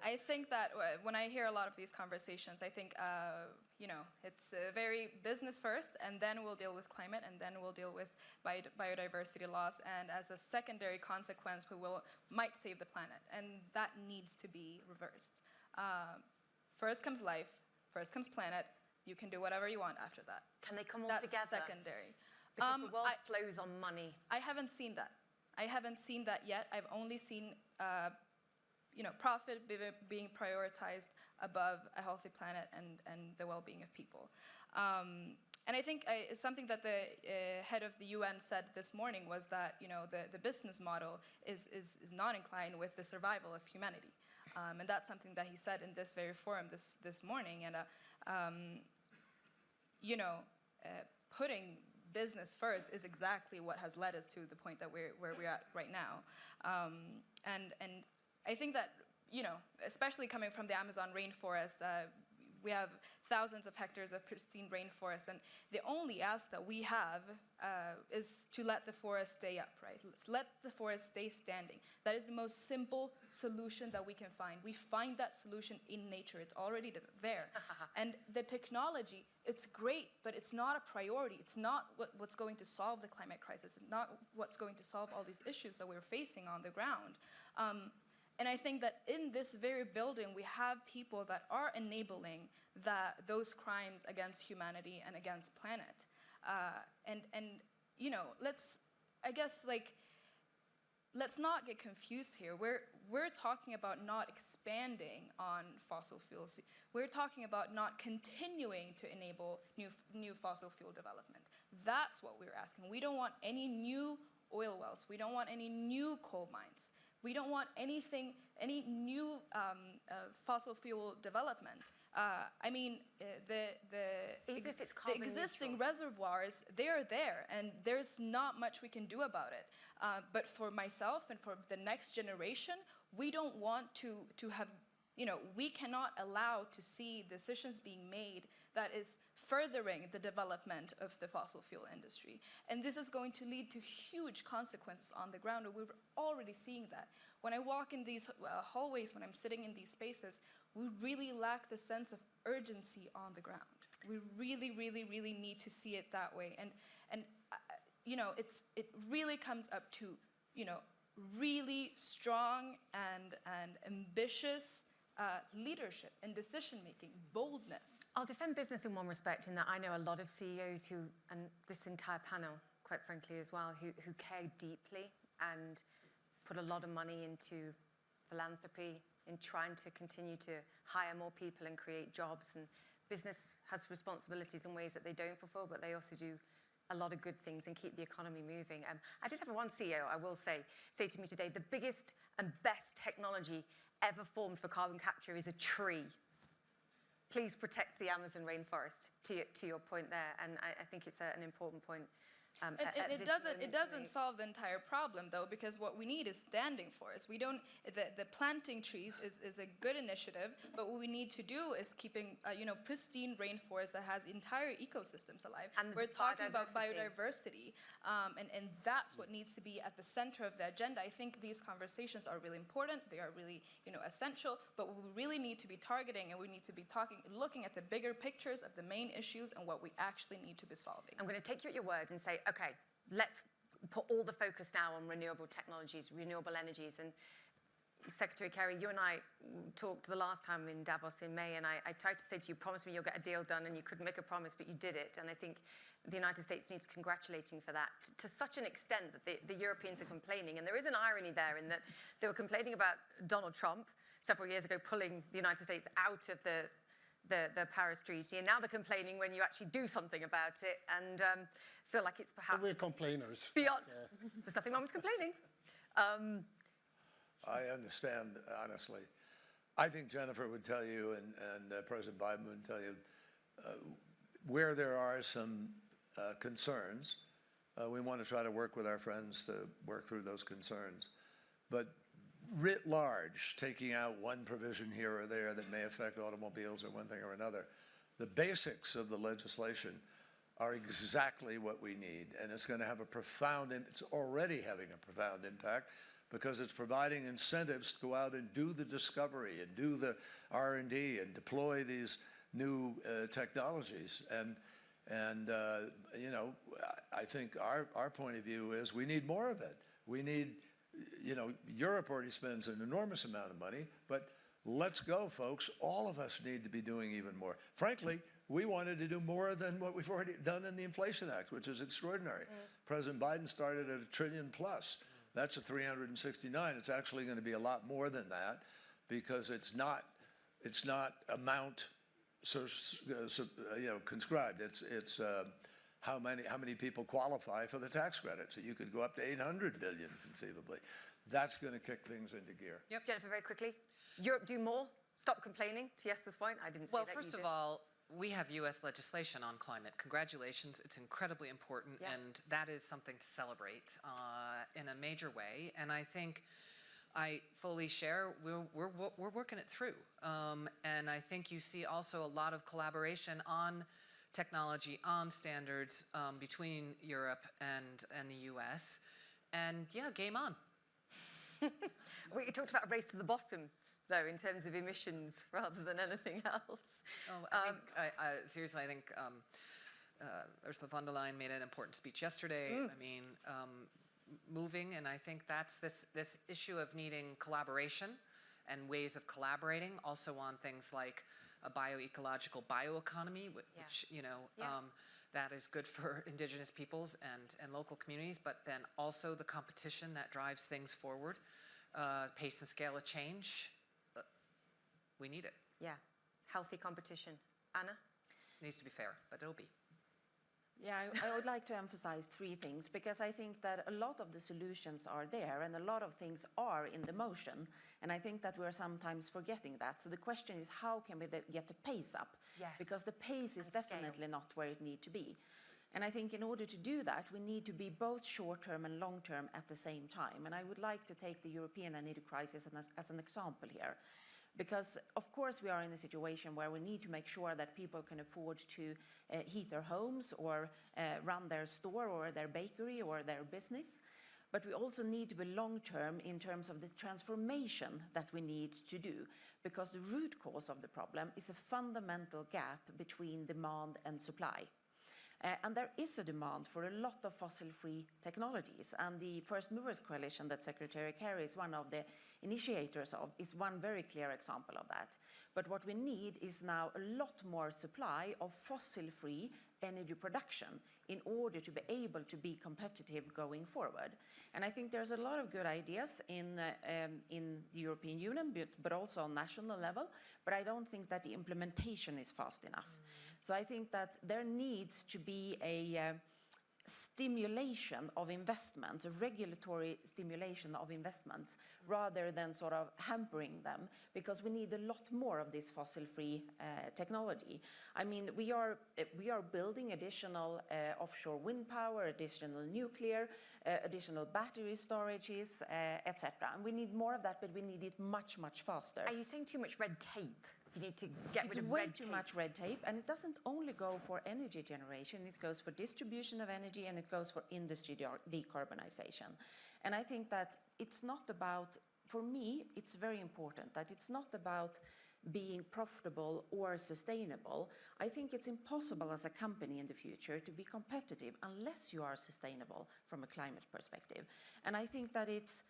Speaker 6: I think that uh, when I hear a lot of these conversations, I think, uh, you know, it's uh, very business first, and then we'll deal with climate, and then we'll deal with bio biodiversity loss, and as a secondary consequence, we will might save the planet, and that needs to be reversed. Uh, First comes life, first comes planet. You can do whatever you want after that.
Speaker 1: Can they come all
Speaker 6: That's
Speaker 1: together?
Speaker 6: secondary.
Speaker 1: Because
Speaker 6: Um,
Speaker 1: the world
Speaker 6: I-
Speaker 1: flows on money.
Speaker 6: I haven't seen that. I haven't seen that yet. I've only seen, uh, you know, profit be, being prioritized above a healthy planet and, and the well-being of people. Um, and I think I, something that the uh, head of the UN said this morning was that, you know, the, the business model is, is, is not inclined with the survival of humanity. Um, and that's something that he said in this very forum this, this morning. And, uh, um, you know, uh, putting business first is exactly what has led us to the point that we're where we're at right now. Um, and and I think that you know, especially coming from the Amazon rainforest, uh, we have thousands of hectares of pristine rainforest, and the only ask that we have uh, is to let the forest stay up, right? Let's let the forest stay standing. That is the most simple solution that we can find. We find that solution in nature. It's already there. and the technology, it's great, but it's not a priority. It's not what, what's going to solve the climate crisis. It's not what's going to solve all these issues that we're facing on the ground. Um, and I think that in this very building, we have people that are enabling that, those crimes against humanity and against planet. Uh, and, and, you know, let's, I guess, like, let's not get confused here. We're, we're talking about not expanding on fossil fuels. We're talking about not continuing to enable new, new fossil fuel development. That's what we're asking. We don't want any new oil wells. We don't want any new coal mines. We don't want anything, any new um, uh, fossil fuel development. Uh, I mean, uh, the, the,
Speaker 1: Even if it's
Speaker 6: the existing
Speaker 1: neutral.
Speaker 6: reservoirs, they're there, and there's not much we can do about it. Uh, but for myself and for the next generation, we don't want to, to have, you know, we cannot allow to see decisions being made that is furthering the development of the fossil fuel industry. And this is going to lead to huge consequences on the ground, and we're already seeing that. When I walk in these uh, hallways, when I'm sitting in these spaces, we really lack the sense of urgency on the ground. We really, really, really need to see it that way. And, and uh, you know, it's, it really comes up to, you know, really strong and, and ambitious uh, leadership and decision making, boldness.
Speaker 1: I'll defend business in one respect in that I know a lot of CEOs who, and this entire panel, quite frankly, as well, who, who care deeply and put a lot of money into philanthropy, in trying to continue to hire more people and create jobs. And business has responsibilities in ways that they don't fulfill, but they also do a lot of good things and keep the economy moving. Um, I did have one CEO, I will say, say to me today, the biggest and best technology ever formed for carbon capture is a tree please protect the Amazon rainforest, to your, to your point there. And I, I think it's a, an important point. Um,
Speaker 6: And, and it doesn't it doesn't solve the entire problem though because what we need is standing forests. We don't the, the planting trees is, is a good initiative, but what we need to do is keeping uh, you know pristine rainforest that has entire ecosystems alive.
Speaker 1: And
Speaker 6: We're talking about
Speaker 1: biodiversity.
Speaker 6: um, and and that's what needs to be at the center of the agenda. I think these conversations are really important. They are really you know essential. But we really need to be targeting, and we need to be talking, looking at the bigger pictures of the main issues and what we actually need to be solving.
Speaker 1: I'm going to take you at your word and say, okay, let's put all the focus now on renewable technologies, renewable energies. And Secretary Kerry, you and I talked the last time in Davos in May, and I, I tried to say to you, promise me you'll get a deal done, and you couldn't make a promise, but you did it. And I think the United States needs congratulating for that to, to such an extent that the, the Europeans are complaining. And there is an irony there in that they were complaining about Donald Trump several years ago pulling the United States out of the the, the Paris Treaty, and now they're complaining when you actually do something about it, and um, feel like it's
Speaker 3: So
Speaker 1: perhaps
Speaker 3: we're complainers.
Speaker 1: beyond.
Speaker 3: That's, uh,
Speaker 1: There's nothing wrong with complaining. Um,
Speaker 2: I understand, honestly. I think Jennifer would tell you, and, and uh, President Biden would tell you, uh, where there are some uh, concerns, uh, we want to try to work with our friends to work through those concerns. But writ large, taking out one provision here or there that may affect automobiles or one thing or another, the basics of the legislation are exactly what we need. And it's going to have a profound, it's already having a profound impact because it's providing incentives to go out and do the discovery and do the R&D and deploy these new uh, technologies. And, and uh, you know, I think our, our point of view is we need more of it. We need, you know, Europe already spends an enormous amount of money, but let's go, folks. All of us need to be doing even more. Frankly, we wanted to do more than what we've already done in the Inflation Act, which is extraordinary. President Biden started at a trillion plus. That's a 369. It's actually going to be a lot more than that because it's not, it's not amount so, uh, so, uh, you know, conscribed. It's, it's uh, how many, how many people qualify for the tax credit. So you could go up to 800 billion conceivably. That's going to kick things into gear.
Speaker 1: Yep, Jennifer, very quickly. Europe do more? Stop complaining, to Jesper's point? I didn't say
Speaker 5: Well,
Speaker 1: that. you
Speaker 5: first of all, we have US legislation on climate. Congratulations, it's incredibly important,
Speaker 1: Yeah.
Speaker 5: and that is something to celebrate uh, in a major way. And I think I fully share, we're, we're, we're working it through. Um, and I think you see also a lot of collaboration on technology, on standards um, between Europe and, and the US. And yeah, game on.
Speaker 1: We talked about a race to the bottom, though, in terms of emissions rather than anything else.
Speaker 5: Oh, I think, I, I, seriously, I think um, uh, Ursula von der Leyen made an important speech yesterday. I mean, um, moving, and I think that's this, this issue of needing collaboration and ways of collaborating, also on things like a bioecological bioeconomy, whi-
Speaker 1: Yeah.
Speaker 5: which, you know,
Speaker 1: Yeah.
Speaker 5: um, that is good for indigenous peoples and, and local communities, but then also the competition that drives things forward, uh, pace and scale of change. uh, We need it.
Speaker 1: Yeah, healthy competition. Anna?
Speaker 5: Needs to be fair, but it'll be.
Speaker 4: Yeah, I, I would like to emphasize three things because I think that a lot of the solutions are there and a lot of things are in the motion. And I think that we're sometimes forgetting that. So the question is how can we the- get the pace up?
Speaker 1: Yes.
Speaker 4: Because the pace is
Speaker 1: And scale.
Speaker 4: definitely not where it needs to be. And I think in order to do that, we need to be both short-term and long-term at the same time. And I would like to take the European energy crisis as, as an example here. Because of course we are in a situation where we need to make sure that people can afford to uh, heat their homes or uh, run their store or their bakery or their business. But we also need to be long-term in terms of the transformation that we need to do, because the root cause of the problem is a fundamental gap between demand and supply. Uh, and there is a demand for a lot of fossil-free technologies, and the First Movers Coalition that Secretary Kerry is one of the initiators of is one very clear example of that. But what we need is now a lot more supply of fossil-free energy production in order to be able to be competitive going forward. And I think there's a lot of good ideas in, uh, um, in the European Union, but, but also on national level, but I don't think that the implementation is fast enough. So I think that there needs to be a uh, stimulation of investments, regulatory stimulation of investments, rather than sort of hampering them, because we need a lot more of this fossil-free uh, technology. I mean, we are, we are building additional uh, offshore wind power, additional nuclear, uh, additional battery storages, uh, etc. And we need more of that, but we need it much, much faster.
Speaker 1: Are you saying too much red tape? You need to get
Speaker 4: It's
Speaker 1: rid of
Speaker 4: way too
Speaker 1: tape.
Speaker 4: much red tape, and it doesn't only go for energy generation, it goes for distribution of energy and it goes for industry de- decarbonization. And I think that it's not about, for me, it's very important that it's not about being profitable or sustainable. I think it's impossible as a company in the future to be competitive unless you are sustainable from a climate perspective. And I think that it's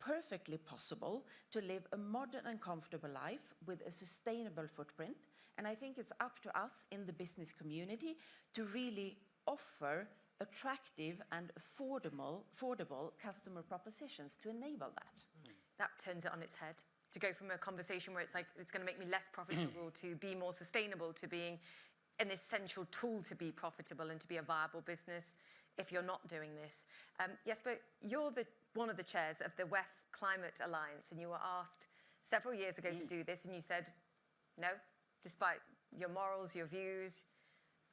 Speaker 4: perfectly possible to live a modern and comfortable life with a sustainable footprint. And I think it's up to us in the business community to really offer attractive and affordable, affordable customer propositions to enable that.
Speaker 1: That turns it on its head. To go from a conversation where it's like, it's going to make me less profitable to be more sustainable to being an essential tool to be profitable and to be a viable business if you're not doing this. Um, yes, but you're the, one of the chairs of the WEF Climate Alliance, and you were asked several years ago to do this, and you said no, despite your morals, your views,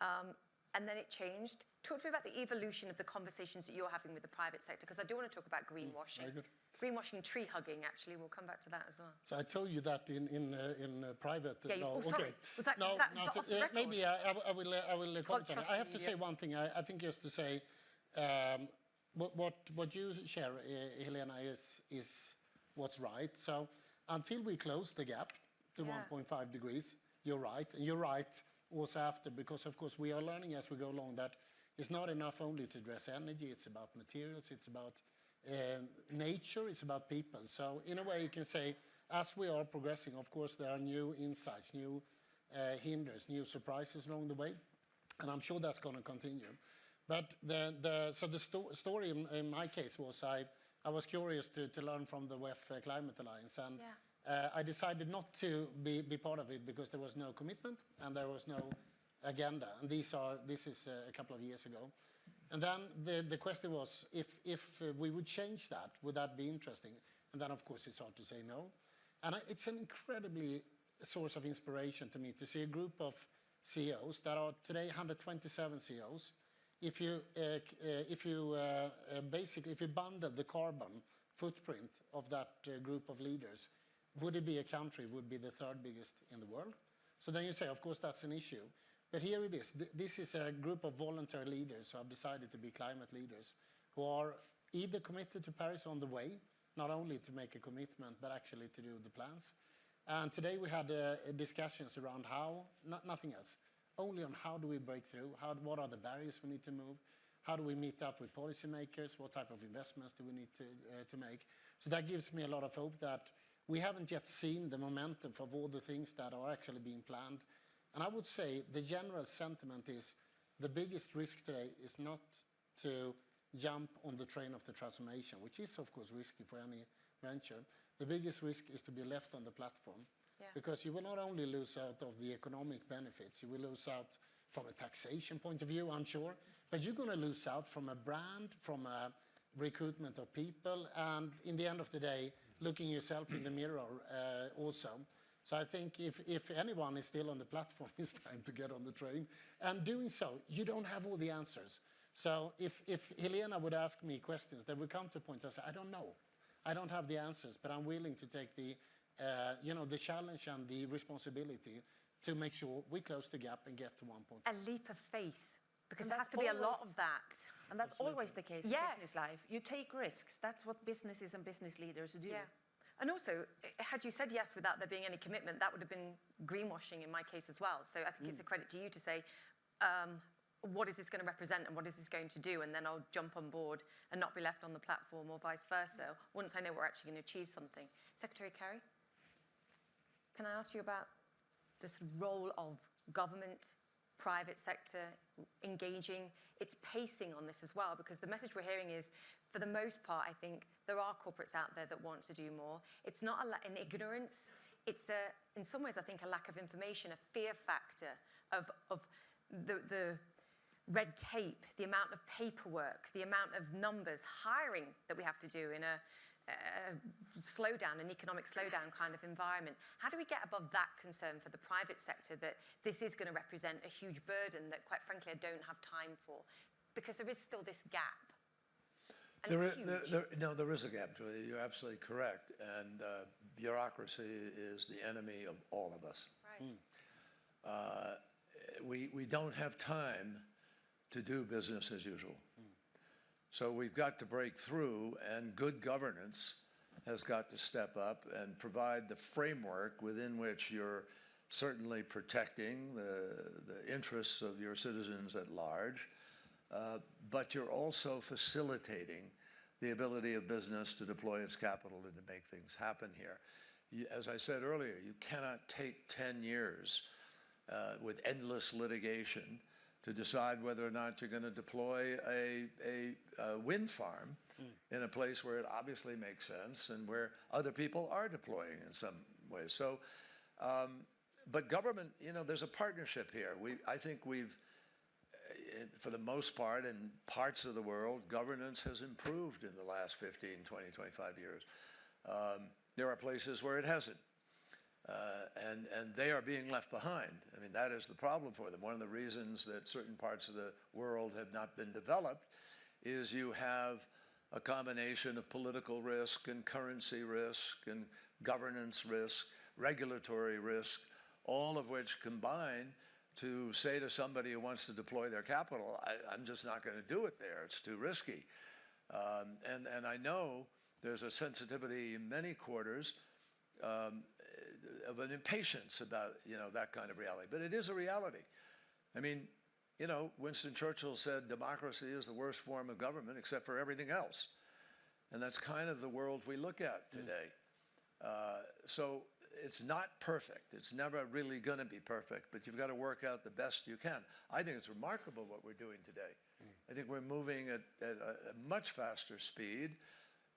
Speaker 1: um, and then it changed. Talk to me about the evolution of the conversations that you're having with the private sector, because I do want to talk about greenwashing.
Speaker 3: very good.
Speaker 1: Greenwashing, tree hugging, actually, we'll come back to that as well.
Speaker 3: So I told you that in in uh, in uh, private. uh,
Speaker 1: Yeah, you-
Speaker 3: no,
Speaker 1: oh, sorry.
Speaker 3: okay.
Speaker 1: Was that-
Speaker 3: no,
Speaker 1: that-
Speaker 3: no,
Speaker 1: was that
Speaker 3: to-
Speaker 1: off the
Speaker 3: uh, maybe I, I will- I will uh, uh, comment on it. I have to say
Speaker 1: yeah.
Speaker 3: one thing. I, I think just to say, um, what what what you share, uh, Helena, is is what's right. So until we close the gap to
Speaker 1: Yeah.
Speaker 3: 1.5 degrees, you're right, and you're right also after because of course we are learning as we go along that it's not enough only to address energy. It's about materials. It's about um, nature. It's about people. So in a way, you can say as we are progressing, of course, there are new insights, new uh, hinders, new surprises along the way, and I'm sure that's going to continue. But the, the, so the sto- story in, in my case was I, I was curious to, to learn from the WEF uh, Climate Alliance, and uh, I decided not to be, be part of it because there was no commitment and there was no agenda. And these are, this is uh, a couple of years ago. And then the, the question was if, if uh, we would change that, would that be interesting? And then, of course, it's hard to say no. And I, it's an incredibly source of inspiration to me to see a group of CEOs that are today 127 CEOs. If you, uh, uh, if you uh, basically, if you bundle the carbon footprint of that group of leaders, would it be a country would be the third biggest in the world? So then you say, of course, that's an issue. But here it is. This is a group of voluntary leaders who have decided to be climate leaders, who are either committed to Paris on the way, not only to make a commitment, but actually to do the plans. And today we had discussions around how, not, nothing else, only on how do we break through, how, what are the barriers we need to move, how do we meet up with policymakers, what type of investments do we need to, uh, to make. So that gives me a lot of hope that we haven't yet seen the momentum of all the things that are actually being planned. And I would say the general sentiment is the biggest risk today is not to jump on the train of the transformation, which is of course risky for any venture. The biggest risk is to be left on the platform Because you will not only lose out of the economic benefits, you will lose out from a taxation point of view, I'm sure, but you're going to lose out from a brand, from a recruitment of people, and in the end of the day, looking yourself in the mirror uh, also. So I think if, if anyone is still on the platform, it's time to get on the train. And doing so, you don't have all the answers. So if, if Helena would ask me questions, there would come to a point I say, I don't know. I don't have the answers, but I'm willing to take the, uh, you know, the challenge and the responsibility to make sure we close the gap and get to 1.5.
Speaker 1: A leap of faith, because
Speaker 4: And
Speaker 1: there has
Speaker 4: that's
Speaker 1: to be a lot of that.
Speaker 4: And that's always the case in business life. You take risks. That's what businesses and business leaders do.
Speaker 1: Yeah. And also, had you said yes without there being any commitment, that would have been greenwashing in my case as well. So I think it's a credit to you to say, um, what is this going to represent and what is this going to do? And then I'll jump on board and not be left on the platform or vice versa once I know we're actually going to achieve something. Secretary Kerry, can I ask you about this role of government, private sector engaging, its pacing on this as well, because the message we're hearing is, for the most part, I think there are corporates out there that want to do more. It's not a an ignorance. It's a, in some ways, I think, a lack of information, a fear factor of, of the, the red tape, the amount of paperwork, the amount of numbers, hiring that we have to do in a, a slowdown, an economic slowdown kind of environment. How do we get above that concern for the private sector that this is going to represent a huge burden that, quite frankly, I don't have time for? Because there is still this gap. And
Speaker 2: There there, there, no, there is a gap, Julia. You're absolutely correct. And uh, bureaucracy is the enemy of all of us.
Speaker 1: Right.
Speaker 2: Uh, we, we don't have time to do business as usual. So we've got to break through, and good governance has got to step up and provide the framework within which you're certainly protecting the, the interests of your citizens at large, uh, but you're also facilitating the ability of business to deploy its capital and to make things happen here. You- As I said earlier, you cannot take 10 years uh, with endless litigation to decide whether or not you're going to deploy a, a, uh wind farm in a place where it obviously makes sense and where other people are deploying in some ways. So, um, but government, you know, there's a partnership here. We, I think we've, uh, for the most part, in parts of the world, governance has improved in the last 15, 20, 25 years. Um, there are places where it hasn't. Uh, and, and they are being left behind. I mean, that is the problem for them. One of the reasons that certain parts of the world have not been developed is you have a combination of political risk and currency risk and governance risk, regulatory risk, all of which combine to say to somebody who wants to deploy their capital, I, I'm just not going to do it there. It's too risky. Um, and, and I know there's a sensitivity in many quarters um, of an impatience about, you know, that kind of reality. But it is a reality. I mean, you know, Winston Churchill said democracy is the worst form of government except for everything else. And that's kind of the world we look at today. Uh, So it's not perfect. It's never really going to be perfect, but you've got to work out the best you can. I think it's remarkable what we're doing today. I think we're moving at, at a, a much faster speed,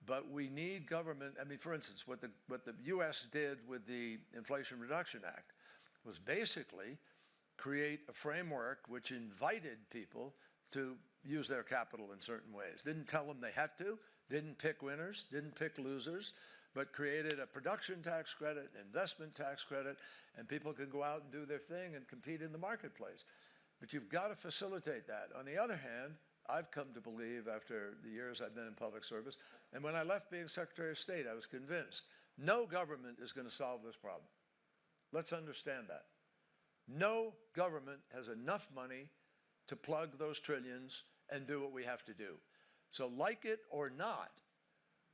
Speaker 2: but we need government. I mean, for instance, what the, what the U.S. did with the Inflation Reduction Act was basically create a framework which invited people to use their capital in certain ways. Didn't tell them they had to, didn't pick winners, didn't pick losers, but created a production tax credit, investment tax credit, and people can go out and do their thing and compete in the marketplace. But you've got to facilitate that. On the other hand, I've come to believe after the years I've been in public service, and when I left being Secretary of State, I was convinced no government is going to solve this problem. Let's understand that. No government has enough money to plug those trillions and do what we have to do. So like it or not,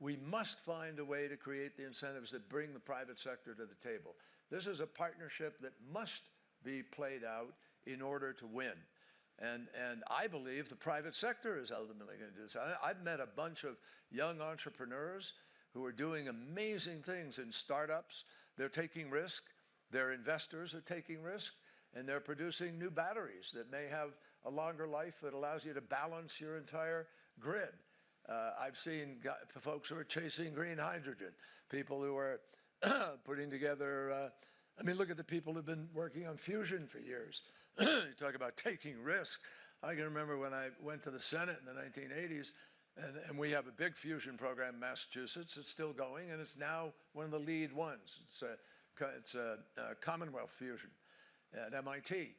Speaker 2: we must find a way to create the incentives that bring the private sector to the table. This is a partnership that must be played out in order to win. And, and I believe the private sector is ultimately going to do this. I, I've met a bunch of young entrepreneurs who are doing amazing things in startups. They're taking risk. Their investors are taking risk. And they're producing new batteries that may have a longer life that allows you to balance your entire grid. Uh, I've seen folks who are chasing green hydrogen, people who are putting together, uh, I mean, look at the people who've been working on fusion for years. You talk about taking risk. I can remember when I went to the Senate in the 1980s, and, and we have a big fusion program in Massachusetts. It's still going, and it's now one of the lead ones. It's a, it's a, a Commonwealth fusion at MIT.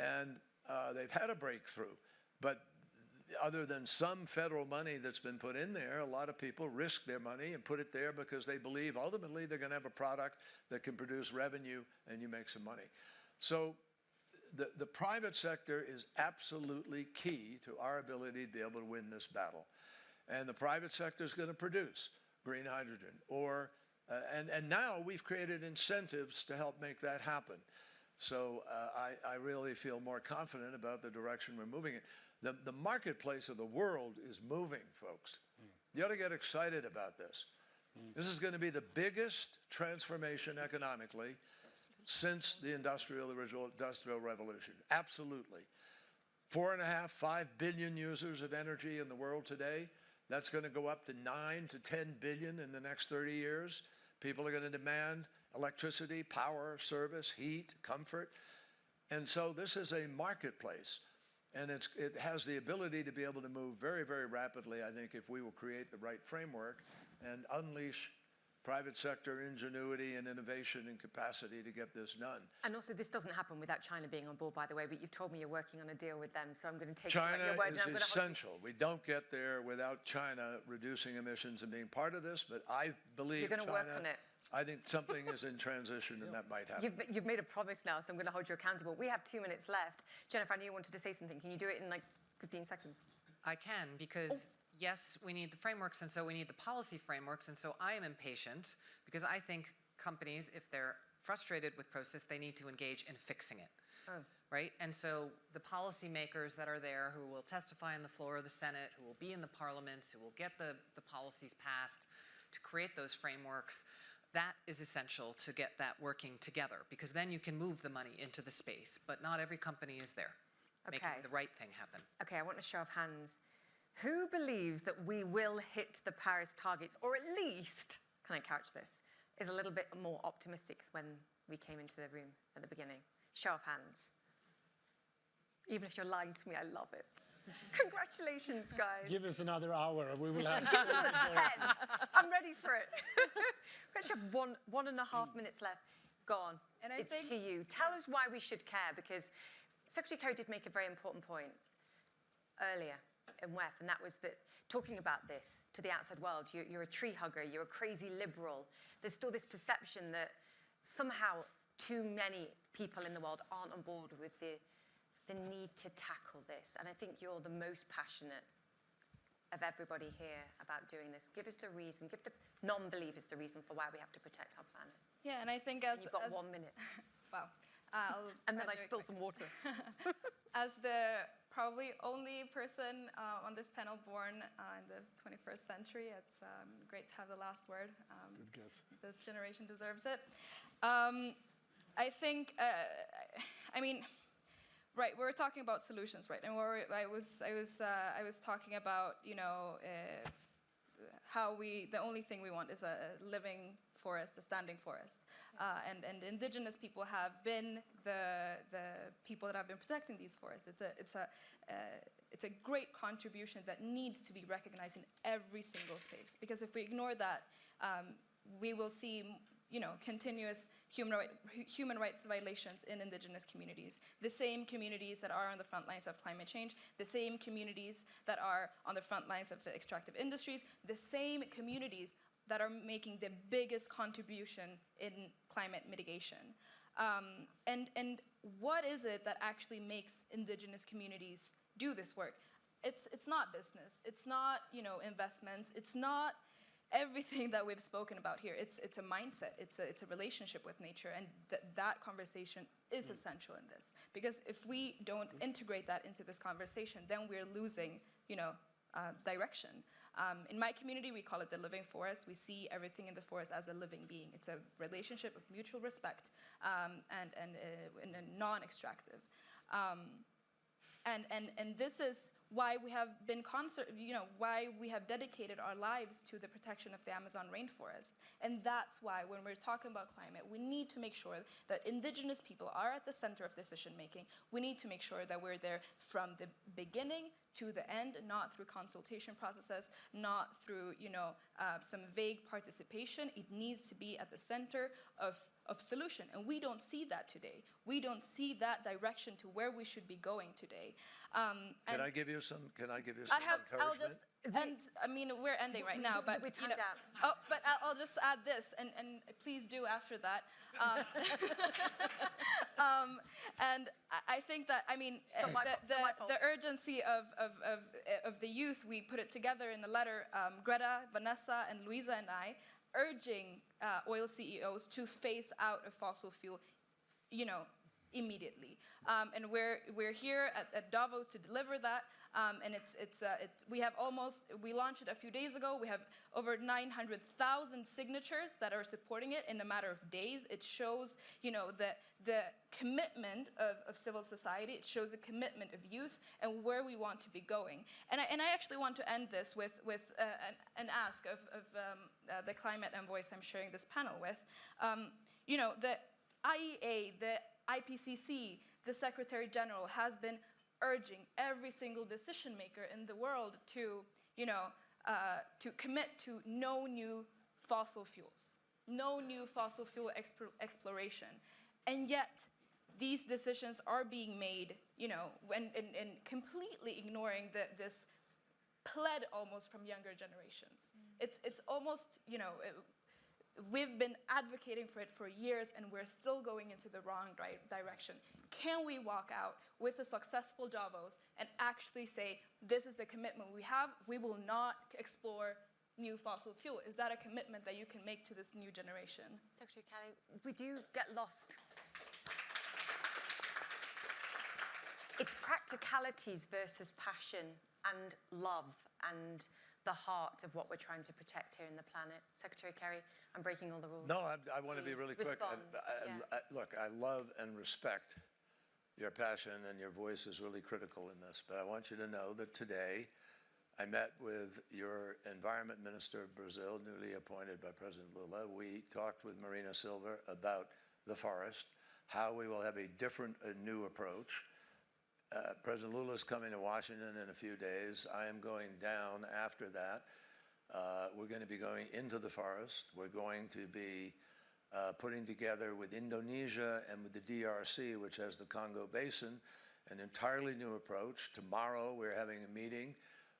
Speaker 2: And uh, they've had a breakthrough. But other than some federal money that's been put in there, a lot of people risk their money and put it there because they believe ultimately they're going to have a product that can produce revenue and you make some money. So the, the private sector is absolutely key to our ability to be able to win this battle. And the private sector is going to produce green hydrogen or, uh, and, and now we've created incentives to help make that happen. So uh, I, I really feel more confident about the direction we're moving in. The, the marketplace of the world is moving, folks. You ought to get excited about this. This is going to be the biggest transformation economically since the industrial, the industrial revolution. Absolutely. Four and a half, five billion users of energy in the world today. That's going to go up to nine to 10 billion in the next 30 years. People are going to demand electricity, power, service, heat, comfort. And so this is a marketplace. And it's, it has the ability to be able to move very, very rapidly, I think, if we will create the right framework and unleash private sector ingenuity and innovation and capacity to get this done.
Speaker 1: And also, this doesn't happen without China being on board, by the way, but you've told me you're working on a deal with them, so I'm going to take
Speaker 2: China
Speaker 1: you at your word. and I'm
Speaker 2: is
Speaker 1: gonna
Speaker 2: essential. We don't get there without China reducing emissions and being part of this, but I believe
Speaker 1: You're gonna work on it.
Speaker 2: I think something is in transition and that might happen.
Speaker 1: You've, you've made a promise now, so I'm going to hold you accountable. We have two minutes left. Jennifer, I knew you wanted to say something. Can you do it in like 15 seconds?
Speaker 5: I can, because yes, we need the frameworks, and so we need the policy frameworks, and so I am impatient, because I think companies, if they're frustrated with process, they need to engage in fixing it. Oh. Right? And so the policymakers that are there who will testify on the floor of the Senate, who will be in the parliaments, who will get the, the policies passed to create those frameworks, that is essential to get that working together, because then you can move the money into the space. But not every company is there, making
Speaker 1: Okay.
Speaker 5: the right thing happen.
Speaker 1: Okay, I want a show of hands. Who believes that we will hit the Paris targets, or at least, can I couch this, is a little bit more optimistic when we came into the room at the beginning? Show of hands. Even if you're lying to me, I love it. Congratulations, guys.
Speaker 3: Give us another hour, and we will have.
Speaker 1: Give us another 10. I'm ready for it. we actually have one, one and a half mm. minutes left. Go on.
Speaker 6: And I
Speaker 1: it's
Speaker 6: think-
Speaker 1: to you. Tell us why we should care, because Secretary Kerry did make a very important point earlier in WEF, and that was that talking about this to the outside world, you're, you're a tree hugger, you're a crazy liberal. There's still this perception that somehow too many people in the world aren't on board with the, the need to tackle this. And I think you're the most passionate of everybody here about doing this. Give us the reason, give the non-believers the reason for why we have to protect our planet.
Speaker 6: Yeah, and I think as,
Speaker 1: You've got
Speaker 6: as
Speaker 1: one minute.
Speaker 6: wow, uh, I'll
Speaker 1: And then I
Speaker 6: to do it
Speaker 1: spill some water.
Speaker 6: As the probably only person uh, on this panel born uh, in the 21st century. It's um, great to have the last word. Um,
Speaker 3: Good guess.
Speaker 6: this generation deserves it. Um, I think, uh, I mean, right, we were talking about solutions, right? And we're, I was, I was, uh, I was talking about, you know, uh, how we, the only thing we want is a living forest, a standing forest. Uh, and, and indigenous people have been the, the people that have been protecting these forests. It's a, it's a, uh, it's a great contribution that needs to be recognized in every single space. Because if we ignore that, um, we will see you know, continuous human, human rights violations in indigenous communities. The same communities that are on the front lines of climate change, the same communities that are on the front lines of extractive industries, the same communities that are making the biggest contribution in climate mitigation. Um, and, and what is it that actually makes indigenous communities do this work? It's, it's not business, it's not you know, investments, it's not everything that we've spoken about here. It's, it's a mindset, it's a, it's a relationship with nature, and th that conversation is essential in this. Because if we don't integrate that into this conversation, then we're losing, you know, uh, direction. Um, in my community, we call it the living forest. We see everything in the forest as a living being. It's a relationship of mutual respect um, and, and, uh, and non-extractive. Um, and, and, and this is why we have been concert, you know, why we have dedicated our lives to the protection of the Amazon rainforest. And that's why when we're talking about climate, we need to make sure that indigenous people are at the center of decision making. We need to make sure that we're there from the beginning to the end, not through consultation processes, not through, you know, uh, some vague participation. It needs to be at the center of of solution. And we don't see that today. We don't see that direction to where we should be going today. Um,
Speaker 2: Can I give you some, can I give you some
Speaker 6: I have, I'll just, and I mean, we're ending right now, but
Speaker 1: we
Speaker 6: you know,
Speaker 1: out.
Speaker 6: oh, but I'll, I'll just add this, and, and please do after that. Um, um, and I- I think that, I mean,
Speaker 1: my
Speaker 6: the, the,
Speaker 1: not my fault.
Speaker 6: the urgency of, of, of, uh, of the youth, we put it together in the letter, um, Greta, Vanessa, and Luisa and I, urging uh, oil CEOs to phase out of fossil fuel, you know, immediately. Um, and we're, we're here at, at Davos to deliver that. Um, and it's, it's, uh, it's, we have almost, we launched it a few days ago. We have over 900,000 signatures that are supporting it in a matter of days. It shows, you know, the, the commitment of, of civil society. It shows a commitment of youth and where we want to be going. And I, and I actually want to end this with, with uh, an, an ask of, of um, uh, the climate envoys I'm sharing this panel with. Um, you know, the IEA, the IPCC, the Secretary General has been urging every single decision maker in the world to, you know, uh, to commit to no new fossil fuels, no new fossil fuel exp exploration. And yet, these decisions are being made, you know, and, and, and completely ignoring the, this pled almost from younger generations. It's, it's almost, you know, we've been advocating for it for years and we're still going into the wrong di direction. Can we walk out with a successful Davos and actually say, this is the commitment we have, we will not explore new fossil fuel? Is that a commitment that you can make to this new generation?
Speaker 1: Secretary Kerry, we do get lost. It's practicalities versus passion and love and the heart of what we're trying to protect here in the planet. Secretary Kerry, I'm breaking all the rules.
Speaker 2: No, I, I want to be really quick.
Speaker 1: Respond,
Speaker 2: I- uh,
Speaker 1: yeah.
Speaker 2: I- Look, I love and respect your passion and your voice is really critical in this. But I want you to know that today I met with your environment minister of Brazil, newly appointed by President Lula. We talked with Marina Silva about the forest, how we will have a different, a new approach. Uh, President Lula is coming to Washington in a few days. I am going down after that. Uh, we're going to be going into the forest. We're going to be uh, putting together with Indonesia and with the DRC, which has the Congo Basin, an entirely new approach. Tomorrow, we're having a meeting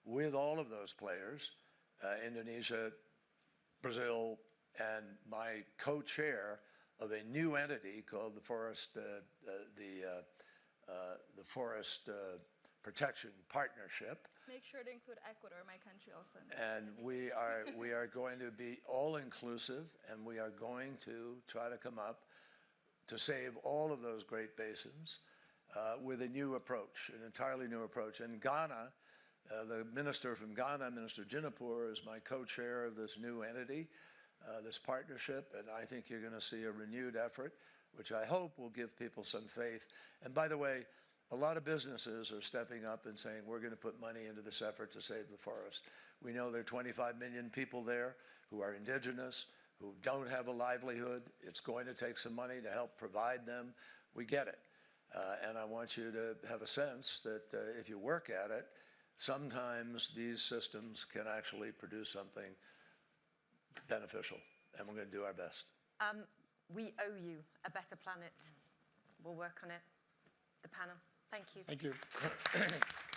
Speaker 2: with all of those players, uh, Indonesia, Brazil, and my co-chair of a new entity called the Forest, uh, uh, the, uh, the Forest uh, Protection Partnership.
Speaker 6: Make sure to include Ecuador, my country also.
Speaker 2: And we are, we are going to be all-inclusive, and we are going to try to come up to save all of those great basins. uh, with a new approach, an entirely new approach. And Ghana, uh, the minister from Ghana, Minister Jinapor, is my co-chair of this new entity, uh, this partnership, and I think you're going to see a renewed effort, which I hope will give people some faith. And by the way, a lot of businesses are stepping up and saying, we're going to put money into this effort to save the forest. We know there are 25 million people there who are indigenous, who don't have a livelihood. It's going to take some money to help provide them. We get it. Uh, and I want you to have a sense that uh, if you work at it, sometimes these systems can actually produce something beneficial. And we're going to do our best.
Speaker 1: Um, we owe you a better planet. We'll work on it. The panel. Thank you.
Speaker 3: Thank you.